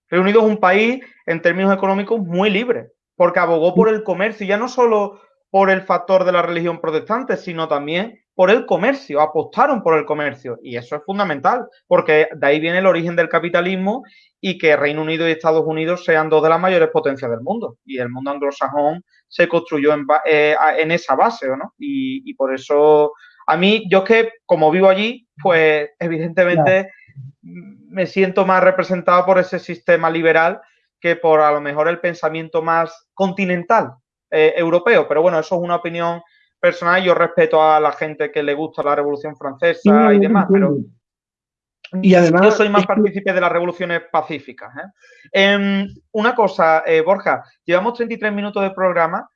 Reino Unido es un país, en términos económicos, muy libre, porque abogó por el comercio, ya no solo por el factor de la religión protestante, sino también por el comercio, apostaron por el comercio. Y eso es fundamental, porque de ahí viene el origen del capitalismo y que Reino Unido y Estados Unidos sean dos de las mayores potencias del mundo. Y el mundo anglosajón se construyó en, eh, esa base, ¿no? Y, por eso, a mí, yo es que como vivo allí, pues evidentemente me siento más representado por ese sistema liberal que por a lo mejor el pensamiento más continental eh, europeo. Pero bueno, eso es una opinión personal, yo respeto a la gente que le gusta la Revolución Francesa y demás, pero y además, yo soy más partícipe de las revoluciones pacíficas. ¿eh? Em, una cosa, eh, Borja, llevamos 33 minutos de programa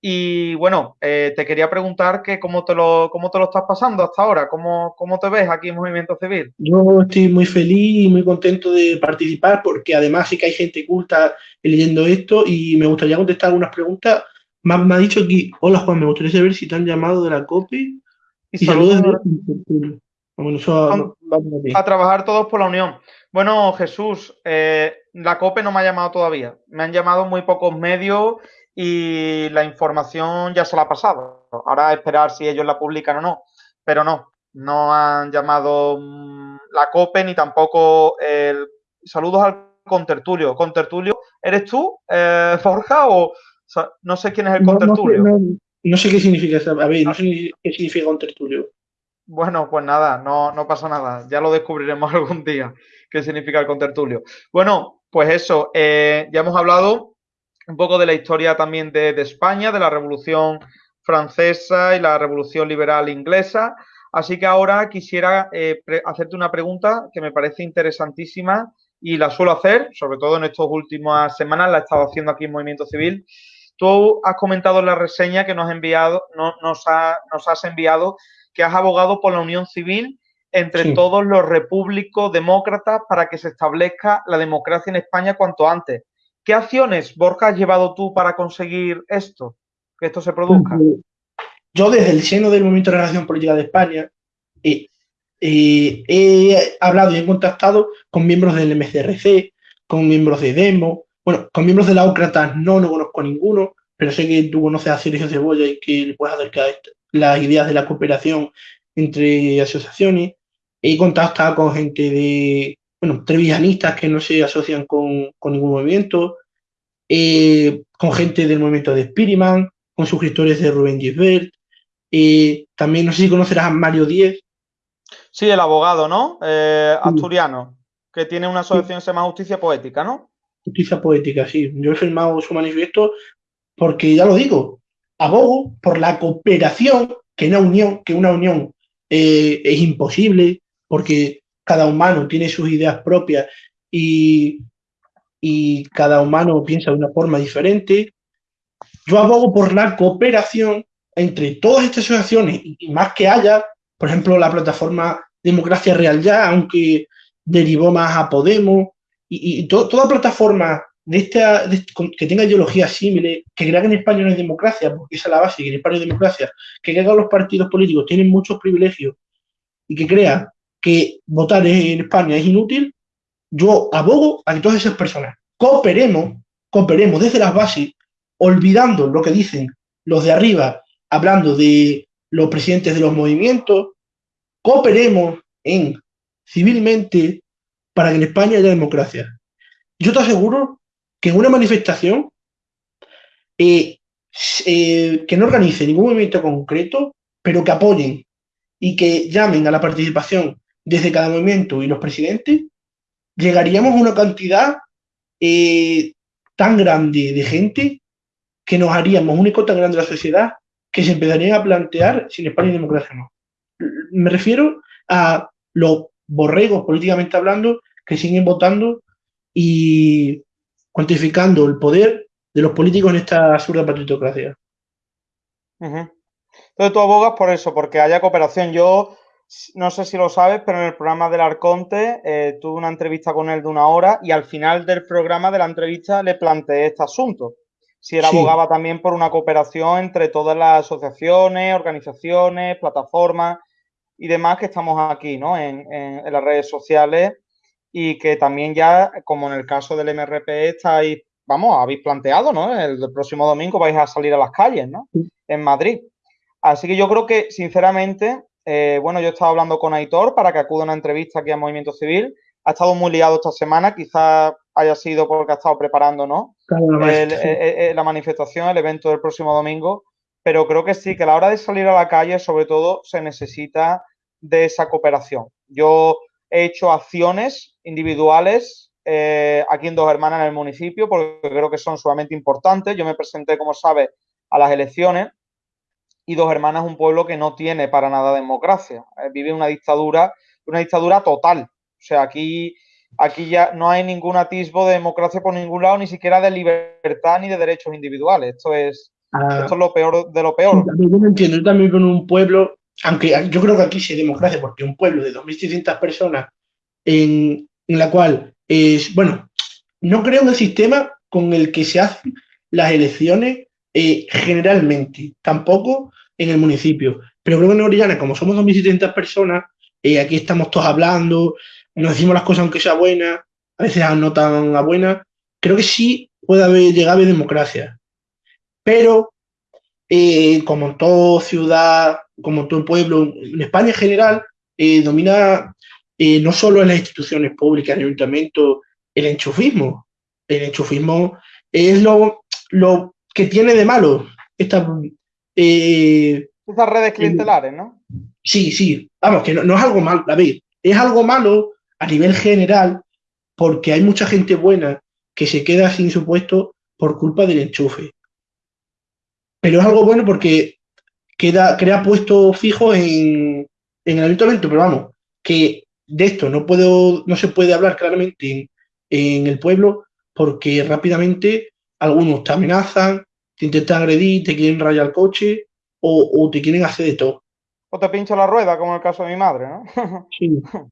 y bueno, eh, te quería preguntar que cómo te lo, cómo te lo estás pasando hasta ahora, ¿Cómo, cómo te ves aquí en Movimiento Civil. Yo estoy muy feliz y muy contento de participar porque además sí que hay gente culta leyendo esto y me gustaría contestar algunas preguntas me, ha dicho aquí, hola Juan, me gustaría saber si te han llamado de la COPI y, saludos a, trabajar todos por la Unión. Bueno, Jesús, eh, la COPE no me ha llamado todavía. Me han llamado muy pocos medios y la información ya se la ha pasado. Ahora a esperar si ellos la publican o no. Pero no, no han llamado mm, la COPE ni tampoco el... Saludos al contertulio. ¿Contertulio eres tú, eh, (laughs) Forja, o, no sé quién es el contertulio. No, sé qué significa A ver, no sé qué significa contertulio. Bueno, pues nada, no, no pasa nada. Ya lo descubriremos (laughs) algún día qué significa el contertulio. Bueno, pues eso, eh, ya hemos hablado un poco de la historia también de, España, de la Revolución Francesa y la Revolución Liberal Inglesa. Así que ahora quisiera eh, hacerte una pregunta que me parece interesantísima y la suelo hacer, sobre todo en estas últimas semanas, la he estado haciendo aquí en Movimiento Civil, Tú has comentado en la reseña que nos, has enviado, no, nos, has enviado que has abogado por la unión civil entre todos los repúblicos demócratas para que se establezca la democracia en España cuanto antes. ¿Qué acciones, Borja, has llevado tú para conseguir esto, que esto se produzca? yo desde el seno del Movimiento de Relación Política de España eh, eh, he hablado y he contactado con miembros del MCRC, con miembros de Demo, bueno, con miembros de la Ócratas no, no conozco a ninguno, pero sé que tú conoces a Sergio Cebolla y que le puedes acercar las ideas de la cooperación entre asociaciones. He contactado con gente de, bueno, trevillanistas que no se asocian con, con ningún movimiento, eh, con gente del movimiento de Spiriman, con suscriptores de Rubén Gisbert. Eh, también no sé si conocerás a Mario Díez. Sí, el abogado, ¿no? Eh, asturiano, que tiene una asociación que se llama Justicia Poética, ¿no? Justicia Poética, sí. Yo he firmado su manifiesto porque, ya lo digo, abogo por la cooperación, que una unión, que una unión es imposible, porque cada humano tiene sus ideas propias y, y cada humano piensa de una forma diferente. Yo abogo por la cooperación entre todas estas asociaciones y más que haya, por ejemplo, la plataforma Democracia Real Ya, aunque derivó más a Podemos, y, toda plataforma de esta, que tenga ideologías similares, que crea que en España no hay democracia, porque esa es la base, que en España hay democracia, que crea que los partidos políticos tienen muchos privilegios y que crea que votar en España es inútil, yo abogo a que todas esas personas cooperemos, cooperemos desde las bases, olvidando lo que dicen los de arriba, hablando de los presidentes de los movimientos, cooperemos en civilmente para que en España haya democracia. Yo te aseguro que en una manifestación eh, eh, que no organice ningún movimiento concreto, pero que apoyen y que llamen a la participación desde cada movimiento y los presidentes, llegaríamos a una cantidad eh, tan grande de gente que nos haríamos un eco tan grande de la sociedad que se empezarían a plantear sin España y democracia no. Me refiero a los borregos, políticamente hablando, que siguen votando y cuantificando el poder de los políticos en esta absurda partitocracia. Entonces tú abogas por eso, porque haya cooperación. Yo no sé si lo sabes, pero en el programa del Arconte eh, tuve una entrevista con él de una hora y al final del programa de la entrevista le planteé este asunto. Si él abogaba también por una cooperación entre todas las asociaciones, organizaciones, plataformas y demás que estamos aquí, ¿no? En, las redes sociales y que también ya, como en el caso del MRP, estáis, vamos, habéis planteado, ¿no? El, el próximo domingo vais a salir a las calles, ¿no? En Madrid. Así que yo creo que, sinceramente, eh, bueno, yo he estado hablando con Aitor para que acude a una entrevista aquí a Movimiento Civil. Ha estado muy liado esta semana, quizás haya sido porque ha estado preparando, ¿no? Eh, eh, la manifestación, el evento del próximo domingo. Pero creo que sí, que a la hora de salir a la calle, sobre todo, se necesita de esa cooperación. Yo he hecho acciones individuales aquí en Dos Hermanas en el municipio, porque creo que son sumamente importantes. Yo me presenté, como sabes, a las elecciones y Dos Hermanas es un pueblo que no tiene para nada democracia. Eh, vive una dictadura, una dictadura total. O sea, aquí, aquí ya no hay ningún atisbo de democracia por ningún lado, ni siquiera de libertad ni de derechos individuales. Esto es, ah. esto es lo peor de lo peor. yo no entiendo, yo también con un pueblo, aunque yo creo que aquí sí hay democracia, porque un pueblo de 2.600 personas en, en la cual es, bueno, no creo en el sistema con el que se hacen las elecciones eh, generalmente, tampoco en el municipio. Pero creo que en Orellana, como somos 2.700 personas, eh, aquí estamos todos hablando, nos decimos las cosas aunque sea buena, a veces no tan buena, creo que sí puede haber, llegar a democracia. Pero, eh, como en toda ciudad, como en todo pueblo, en España en general, domina no solo en las instituciones públicas, el ayuntamiento, el enchufismo. El enchufismo es lo, lo que tiene de malo esta... Eh, Estas redes clientelares, ¿no? Sí, sí. Vamos, que no, es algo malo, a ver, es algo malo a nivel general porque hay mucha gente buena que se queda sin su puesto por culpa del enchufe. Pero es algo bueno porque queda, crea puestos fijos en, en el ayuntamiento, pero vamos, que de esto no puedo, no se puede hablar claramente en, en el pueblo porque rápidamente algunos te amenazan, te intentan agredir, te quieren rayar el coche o, te quieren hacer de todo. O te pincho la rueda, como en el caso de mi madre, ¿no? sí. (laughs)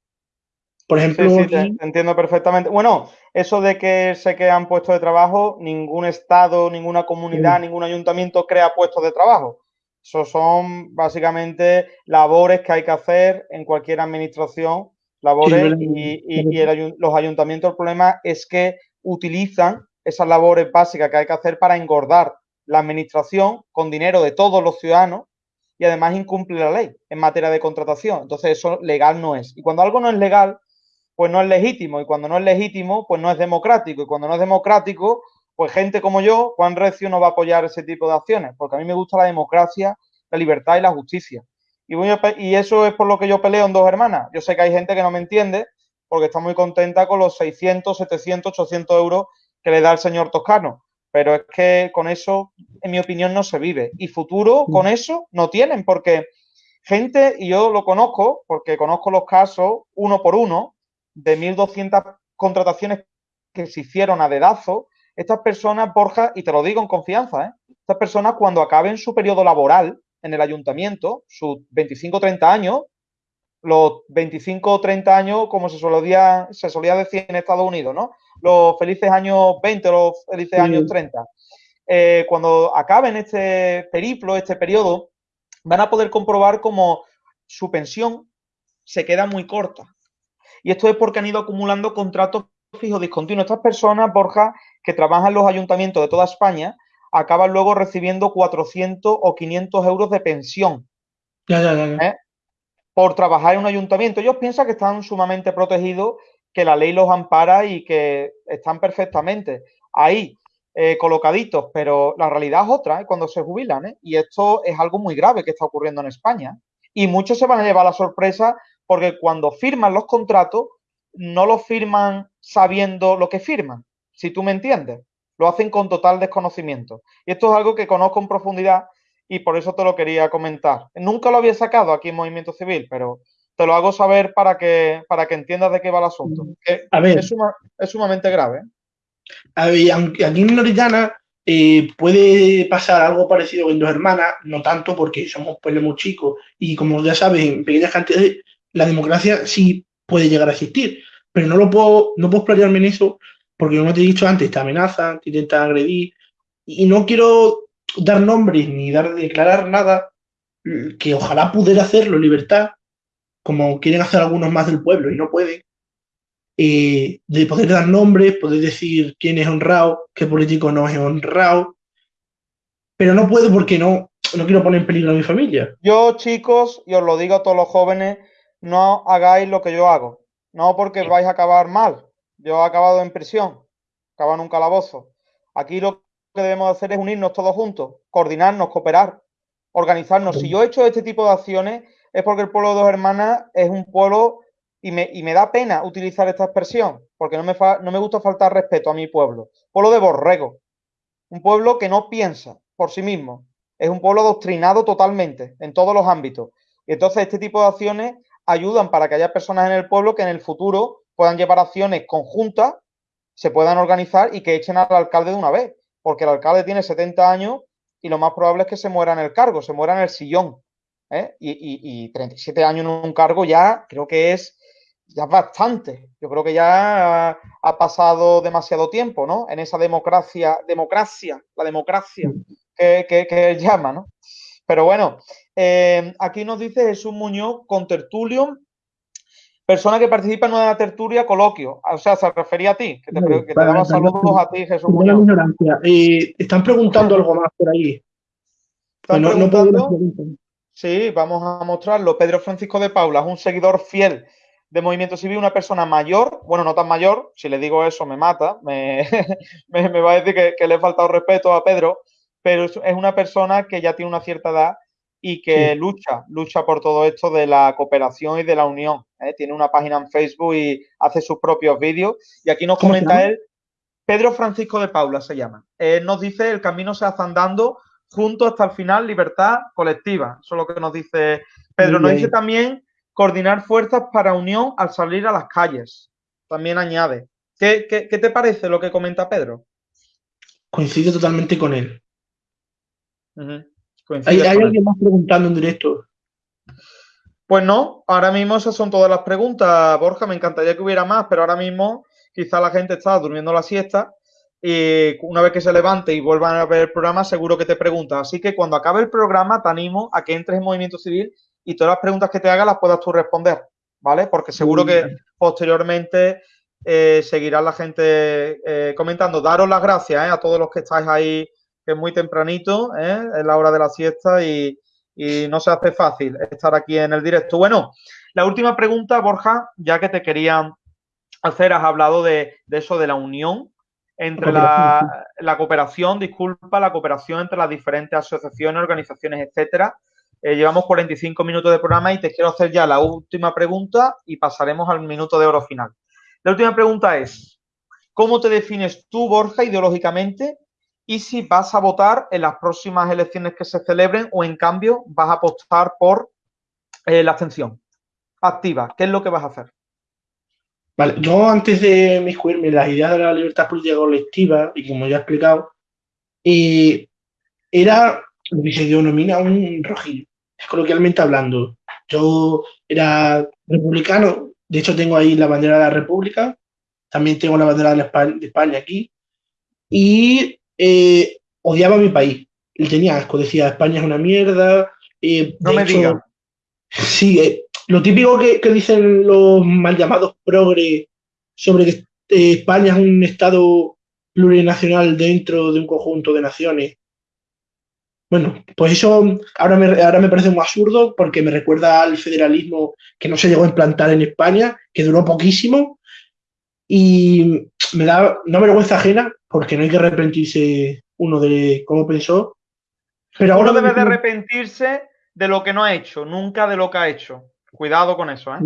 Por ejemplo, sí, te, entiendo perfectamente. Bueno, eso de que se crean puestos de trabajo, ningún estado, ninguna comunidad, ningún ayuntamiento crea puestos de trabajo. Eso son básicamente labores que hay que hacer en cualquier administración, labores y, los ayuntamientos, el problema es que utilizan esas labores básicas que hay que hacer para engordar la administración con dinero de todos los ciudadanos y además incumple la ley en materia de contratación. Entonces eso legal no es. Y cuando algo no es legal, pues no es legítimo. Y cuando no es legítimo, pues no es democrático. Y cuando no es democrático, pues gente como yo, Juan Recio, no va a apoyar ese tipo de acciones, porque a mí me gusta la democracia, la libertad y la justicia. Y, y eso es por lo que yo peleo en dos hermanas. Yo sé que hay gente que no me entiende porque está muy contenta con los 600, 700, 800 euros que le da el señor Toscano. Pero es que con eso, en mi opinión, no se vive. Y futuro con eso no tienen, porque gente, y yo lo conozco, porque conozco los casos uno por uno, de 1.200 contrataciones que se hicieron a dedazo, estas personas, Borja, y te lo digo en confianza, ¿eh? estas personas cuando acaben su periodo laboral en el ayuntamiento, sus 25 o 30 años, los 25 o 30 años, como se solía, se solía decir en Estados Unidos, ¿no? Los felices años 20, los felices años 30. Eh, cuando acaben este periplo, este periodo, van a poder comprobar cómo su pensión se queda muy corta. Y esto es porque han ido acumulando contratos fijos discontinuos. Estas personas, Borja, que trabajan en los ayuntamientos de toda España, acaban luego recibiendo 400 o 500 euros de pensión. Ya, ya, ya. ¿Eh? Por trabajar en un ayuntamiento. Ellos piensan que están sumamente protegidos, que la ley los ampara y que están perfectamente ahí eh, colocaditos, pero la realidad es otra ¿eh? cuando se jubilan. ¿eh? Y esto es algo muy grave que está ocurriendo en España. Y muchos se van a llevar la sorpresa porque cuando firman los contratos, no los firman sabiendo lo que firman, si tú me entiendes. Lo hacen con total desconocimiento. Y esto es algo que conozco en profundidad y por eso te lo quería comentar. Nunca lo había sacado aquí en Movimiento Civil, pero te lo hago saber para que, para que entiendas de qué va el asunto. a ver, es, sumamente grave. A ver, aunque aquí en Norillana eh, puede pasar algo parecido en Dos Hermanas, no tanto porque somos pueblos muy chicos y como ya sabes, en pequeñas cantidades la democracia sí puede llegar a existir, pero no lo puedo, no puedo explayarme en eso porque como te he dicho antes, te amenazan, te intentan agredir y no quiero dar nombres ni dar declarar nada, que ojalá pudiera hacerlo libertad, como quieren hacer algunos más del pueblo y no pueden, eh, de poder dar nombres, poder decir quién es honrado, qué político no es honrado, pero no puedo porque no, no quiero poner en peligro a mi familia. Yo, chicos, y os lo digo a todos los jóvenes, no hagáis lo que yo hago, no porque vais a acabar mal. Yo he acabado en prisión, acabado en un calabozo. Aquí lo que debemos hacer es unirnos todos juntos, coordinarnos, cooperar, organizarnos. Si yo he hecho este tipo de acciones es porque el pueblo de Dos Hermanas es un pueblo y me, y me da pena utilizar esta expresión, porque no me, no me gusta faltar respeto a mi pueblo. Pueblo de borrego, un pueblo que no piensa por sí mismo, es un pueblo adoctrinado totalmente en todos los ámbitos. Y entonces este tipo de acciones ayudan para que haya personas en el pueblo que en el futuro puedan llevar acciones conjuntas, se puedan organizar y que echen al alcalde de una vez porque el alcalde tiene 70 años y lo más probable es que se muera en el cargo, se muera en el sillón. ¿eh? Y, 37 años en un cargo ya creo que es ya bastante. Yo creo que ya ha, pasado demasiado tiempo, ¿no? En esa democracia, democracia, la democracia que, que, llama, ¿no? Pero bueno, eh, aquí nos dice Jesús Muñoz con Tertulio persona que participa en una tertulia coloquio. O sea, se refería a ti, que te, que te daba saludos a ti, Jesús. Eh, están preguntando algo más por ahí. ¿Están preguntando? sí, vamos a mostrarlo. Pedro Francisco de Paula es un seguidor fiel de Movimiento Civil, una persona mayor, bueno, no tan mayor, si le digo eso me mata, me, (laughs) me, va a decir que, que, le he faltado respeto a Pedro, pero es una persona que ya tiene una cierta edad y que lucha, lucha por todo esto de la cooperación y de la unión. ¿eh? Tiene una página en Facebook y hace sus propios vídeos. Y aquí nos comenta él, Pedro Francisco de Paula se llama. Él nos dice, el camino se hace andando juntos hasta el final, libertad colectiva. Eso es lo que nos dice Pedro. Nos dice también coordinar fuerzas para unión al salir a las calles. También añade. ¿Qué, qué, te parece lo que comenta Pedro? Coincido totalmente con él. ¿Hay, alguien más preguntando en directo? Pues no, ahora mismo esas son todas las preguntas, Borja. Me encantaría que hubiera más, pero ahora mismo quizá la gente está durmiendo la siesta y una vez que se levante y vuelvan a ver el programa, seguro que te pregunta. Así que cuando acabe el programa, te animo a que entres en Movimiento Civil y todas las preguntas que te haga las puedas tú responder, ¿vale? Porque seguro que posteriormente eh, seguirá la gente eh, comentando. Daros las gracias eh, a todos los que estáis ahí, que es muy tempranito, es la hora de la siesta y, no se hace fácil estar aquí en el directo. Bueno, la última pregunta, Borja, ya que te quería hacer, has hablado de, eso de la unión entre la, la, cooperación, disculpa, la cooperación entre las diferentes asociaciones, organizaciones, etcétera. llevamos 45 minutos de programa y te quiero hacer ya la última pregunta y pasaremos al minuto de oro final. La última pregunta es, ¿cómo te defines tú, Borja, ideológicamente? Y si vas a votar en las próximas elecciones que se celebren o en cambio vas a apostar por eh, la abstención activa. ¿Qué es lo que vas a hacer? Vale, yo antes de en las ideas de la libertad política colectiva, y como ya he explicado, era lo que se denomina un rojillo, coloquialmente hablando. Yo era republicano, de hecho, tengo ahí la bandera de la República, también tengo la bandera de España, aquí, y eh, odiaba mi país. Y tenía asco, decía, España es una mierda. Eh, no me digas. Sí, eh, lo típico que, dicen los mal llamados progre sobre que España es un Estado plurinacional dentro de un conjunto de naciones bueno, pues eso ahora me, ahora me parece muy absurdo porque me recuerda al federalismo que no se llegó a implantar en España, que duró poquísimo y me da una vergüenza ajena porque no hay que arrepentirse uno de cómo pensó. Pero ahora debe de arrepentirse de lo que no ha hecho, nunca de lo que ha hecho. Cuidado con eso, ¿eh?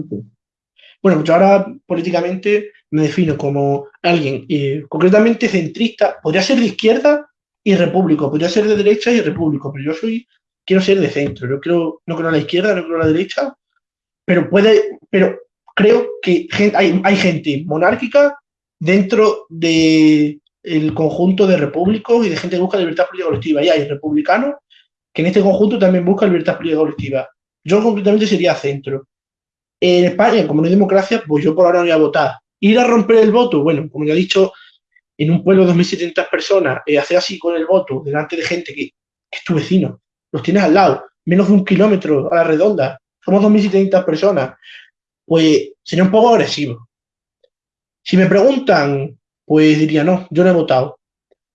Bueno, pues yo ahora políticamente me defino como alguien eh, concretamente centrista, podría ser de izquierda, y repúblico. Podría ser de derecha y repúblico, pero yo soy, quiero ser de centro. Yo creo, no creo a la izquierda, no creo a la derecha, pero puede, pero creo que hay, hay gente monárquica dentro del el conjunto de repúblicos y de gente que busca libertad política colectiva. Y hay republicanos que en este conjunto también buscan libertad política colectiva. Yo concretamente sería centro. En España, como no hay democracia, pues yo por ahora no voy a votar. Ir a romper el voto, bueno, como ya he dicho, en un pueblo de 2.700 personas, eh, hacer así con el voto delante de gente que, es tu vecino, los tienes al lado, menos de un kilómetro a la redonda, somos 2.700 personas, pues sería un poco agresivo. Si me preguntan, pues diría, no, yo no he votado,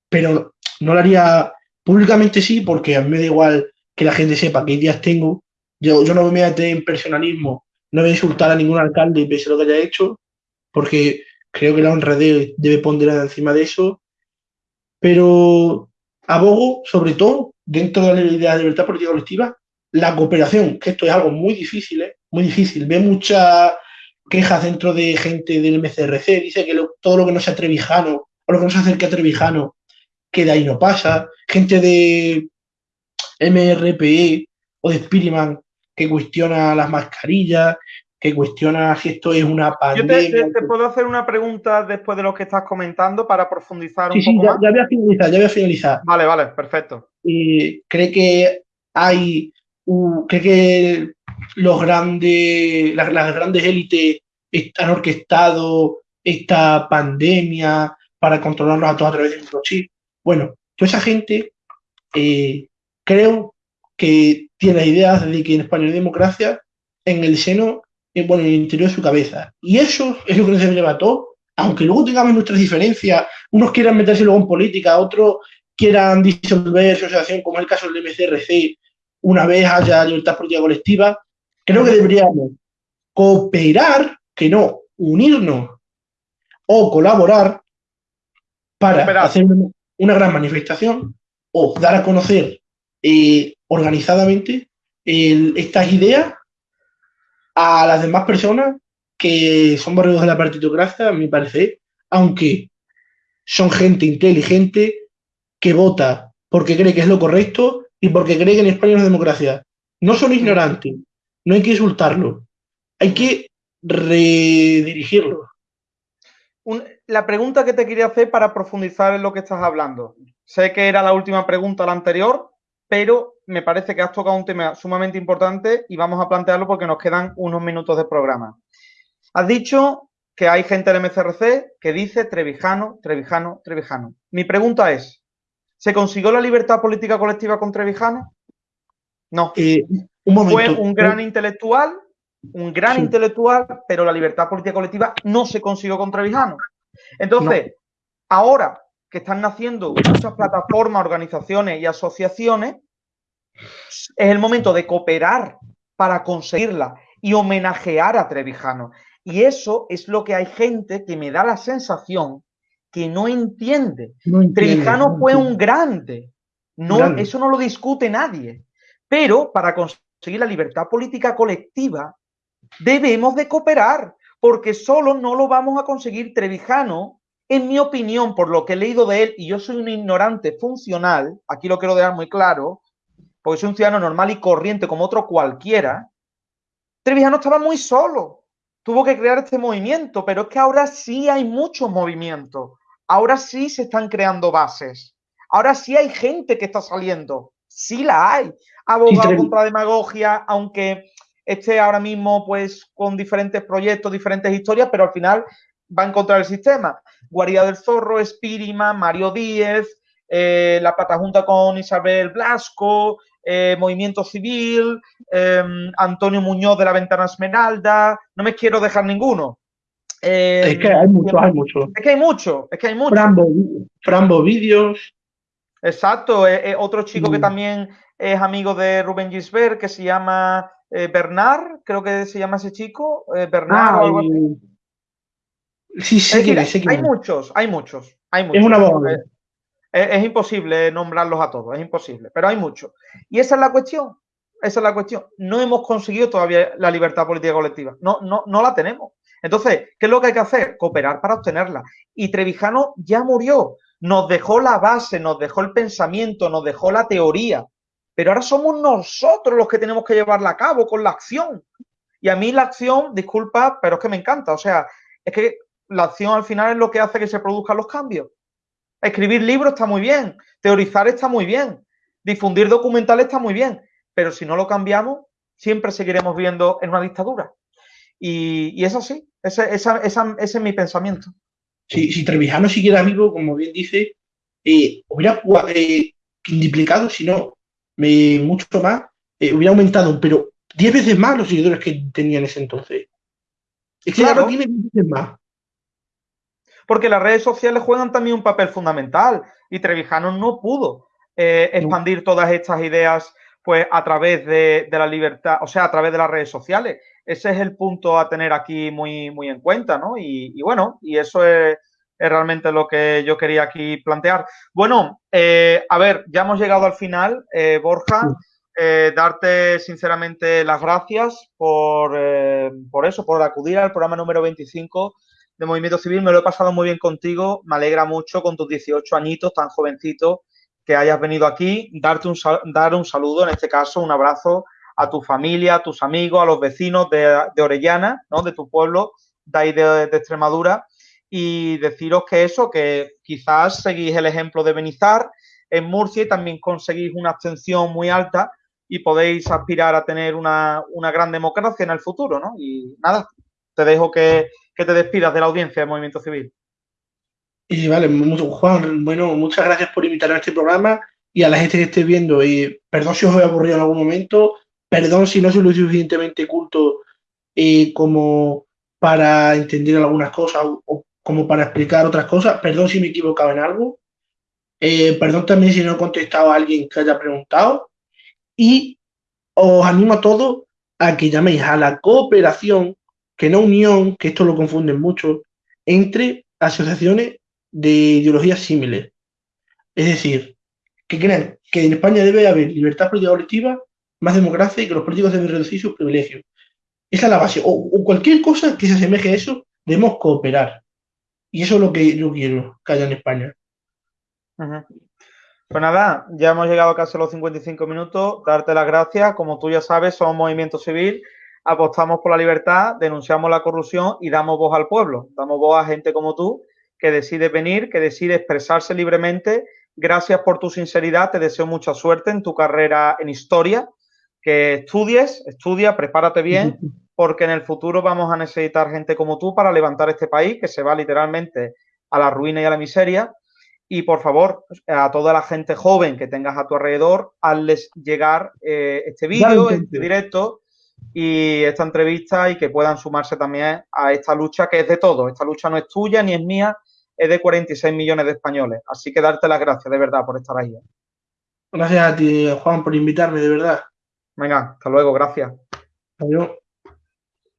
pero no lo haría públicamente sí, porque a mí me da igual que la gente sepa qué días tengo, yo, yo no me voy a meter en personalismo, no voy a insultar a ningún alcalde pese a lo que haya hecho, porque creo que la honradez debe ponderar encima de eso, pero abogo, sobre todo, dentro de la de libertad política colectiva, la cooperación, que esto es algo muy difícil, ¿eh? muy difícil. Ve muchas quejas dentro de gente del MCRC, dice que todo lo que no sea trevijano o lo que no se acerque a trevijano, que de ahí no pasa. Gente de MRPE o de Spiriman que cuestiona las mascarillas, que cuestiona si esto es una pandemia. Yo te, puedo hacer una pregunta después de lo que estás comentando para profundizar un poco sí, ya, Ya voy a finalizar, ya voy a finalizar. Vale, vale, perfecto. Y cree que hay, cree que los grandes, las, grandes élites han orquestado esta pandemia para controlarnos a todos a través de microchip. Bueno, toda esa gente eh, creo que tiene ideas de que en España hay democracia en el seno bueno, en el interior de su cabeza. Y eso es lo que nos levantó, aunque luego tengamos nuestras diferencias, unos quieran meterse luego en política, otros quieran disolver su asociación, como es el caso del MCRC, una vez haya libertad política colectiva, creo que deberíamos cooperar, que no unirnos o colaborar para hacer una gran manifestación o dar a conocer eh, organizadamente estas ideas a las demás personas que son borregos de la partitocracia, a mi parecer, aunque son gente inteligente que vota porque cree que es lo correcto y porque cree que en España es democracia. No son ignorantes, no hay que insultarlo, hay que redirigirlo. la pregunta que te quería hacer para profundizar en lo que estás hablando. Sé que era la última pregunta, la anterior, pero me parece que has tocado un tema sumamente importante y vamos a plantearlo porque nos quedan unos minutos de programa. Has dicho que hay gente del MCRC que dice Trevijano, Trevijano, Trevijano. Mi pregunta es, ¿se consiguió la libertad política colectiva con Trevijano? No. Eh, un momento. Fue un gran intelectual, un gran intelectual, pero la libertad política colectiva no se consiguió con Trevijano. Entonces, ahora que están naciendo muchas plataformas, organizaciones y asociaciones, es el momento de cooperar para conseguirla y homenajear a Trevijano. Y eso es lo que hay gente que me da la sensación que no entiende. Trevijano fue un grande. No, Eso no lo discute nadie. Pero para conseguir la libertad política colectiva, debemos de cooperar, porque solo no lo vamos a conseguir. Trevijano, en mi opinión, por lo que he leído de él, y yo soy un ignorante funcional, aquí lo quiero dejar muy claro, porque soy un ciudadano normal y corriente como otro cualquiera, Trevijano estaba muy solo. Tuvo que crear este movimiento, pero es que ahora sí hay muchos movimientos. Ahora sí se están creando bases. Ahora sí hay gente que está saliendo. Sí la hay. Abogado contra demagogia, aunque esté ahora mismo pues con diferentes proyectos, diferentes historias, pero al final va a encontrar el sistema. Guarida del Zorro, Espírima, Mario Díez, eh, la plata junta con Isabel Blasco, eh, Movimiento Civil, em, Antonio Muñoz de la Ventana Esmeralda, no me quiero dejar ninguno. es que hay muchos, hay muchos. Es que hay muchos, es que hay muchos. Frambo, Vídeos. Exacto, otro chico que mm. también es amigo de Rubén Gisbert, que se llama eh, Bernard, creo que se llama ese chico, eh, Bernard o algo así. Sí, sí, hay muchos, hay muchos, hay muchos. Es una bomba es, imposible nombrarlos a todos, es imposible, pero hay muchos. Y esa es la cuestión, esa es la cuestión. No hemos conseguido todavía la libertad política colectiva, no, no, no la tenemos. Entonces, ¿qué es lo que hay que hacer? Cooperar para obtenerla. Y Trevijano ya murió, nos dejó la base, nos dejó el pensamiento, nos dejó la teoría, pero ahora somos nosotros los que tenemos que llevarla a cabo con la acción. Y a mí la acción, disculpa, pero es que me encanta. O sea, es que la acción al final es lo que hace que se produzcan los cambios. Escribir libros está muy bien, teorizar está muy bien, difundir documentales está muy bien, pero si no lo cambiamos, siempre seguiremos viendo en una dictadura. Y, eso sí, ese, es mi pensamiento. Si, Trevijano siguiera vivo, como bien dice, eh, hubiera eh, indiplicado, si no, mucho más, eh, hubiera aumentado, pero 10 veces más los seguidores que tenía en ese entonces. Es que claro. ahora tiene 10 veces más porque las redes sociales juegan también un papel fundamental y Trevijano no pudo eh, expandir todas estas ideas pues a través de, la libertad, o sea, a través de las redes sociales. Ese es el punto a tener aquí muy, muy en cuenta, ¿no? Y, bueno, y eso es, realmente lo que yo quería aquí plantear. Bueno, eh, a ver, ya hemos llegado al final, eh, Borja. darte sinceramente las gracias por, por eso, por acudir al programa número 25 de Movimiento Civil. Me lo he pasado muy bien contigo. Me alegra mucho con tus 18 añitos, tan jovencito, que hayas venido aquí. Darte un, dar un saludo, en este caso, un abrazo a tu familia, a tus amigos, a los vecinos de, Orellana, ¿no? de tu pueblo, de ahí de, Extremadura. Y deciros que eso, que quizás seguís el ejemplo de Benizar en Murcia y también conseguís una abstención muy alta y podéis aspirar a tener una, una gran democracia en el futuro, ¿no? Y nada, te dejo que, que te despidas de la audiencia del Movimiento Civil. Y vale, Juan, bueno, muchas gracias por invitarme a este programa y a la gente que esté viendo. Y perdón si os he aburrido en algún momento, perdón si no soy lo suficientemente culto eh, como para entender algunas cosas o, como para explicar otras cosas. Perdón si me he equivocado en algo. Eh, perdón también si no he contestado a alguien que haya preguntado. Y os animo a todos a que llaméis a la cooperación que no unión, que esto lo confunden mucho, entre asociaciones de ideologías similares. Es decir, que crean que en España debe haber libertad política colectiva, más democracia y que los políticos deben reducir sus privilegios. Esa es la base. O, cualquier cosa que se asemeje a eso, debemos cooperar. Y eso es lo que yo quiero que haya en España. Pues nada, ya hemos llegado casi a los 55 minutos. Darte las gracias. Como tú ya sabes, somos movimiento civil apostamos por la libertad, denunciamos la corrupción y damos voz al pueblo. Damos voz a gente como tú que decide venir, que decide expresarse libremente. Gracias por tu sinceridad, te deseo mucha suerte en tu carrera en historia, que estudies, estudia, prepárate bien porque en el futuro vamos a necesitar gente como tú para levantar este país que se va literalmente a la ruina y a la miseria. Y por favor, a toda la gente joven que tengas a tu alrededor, hazles llegar eh, este vídeo, este directo y esta entrevista y que puedan sumarse también a esta lucha que es de todos. Esta lucha no es tuya ni es mía, es de 46 millones de españoles. Así que darte las gracias de verdad por estar ahí. Gracias a ti, Juan, por invitarme, de verdad. Venga, hasta luego, gracias. Adiós.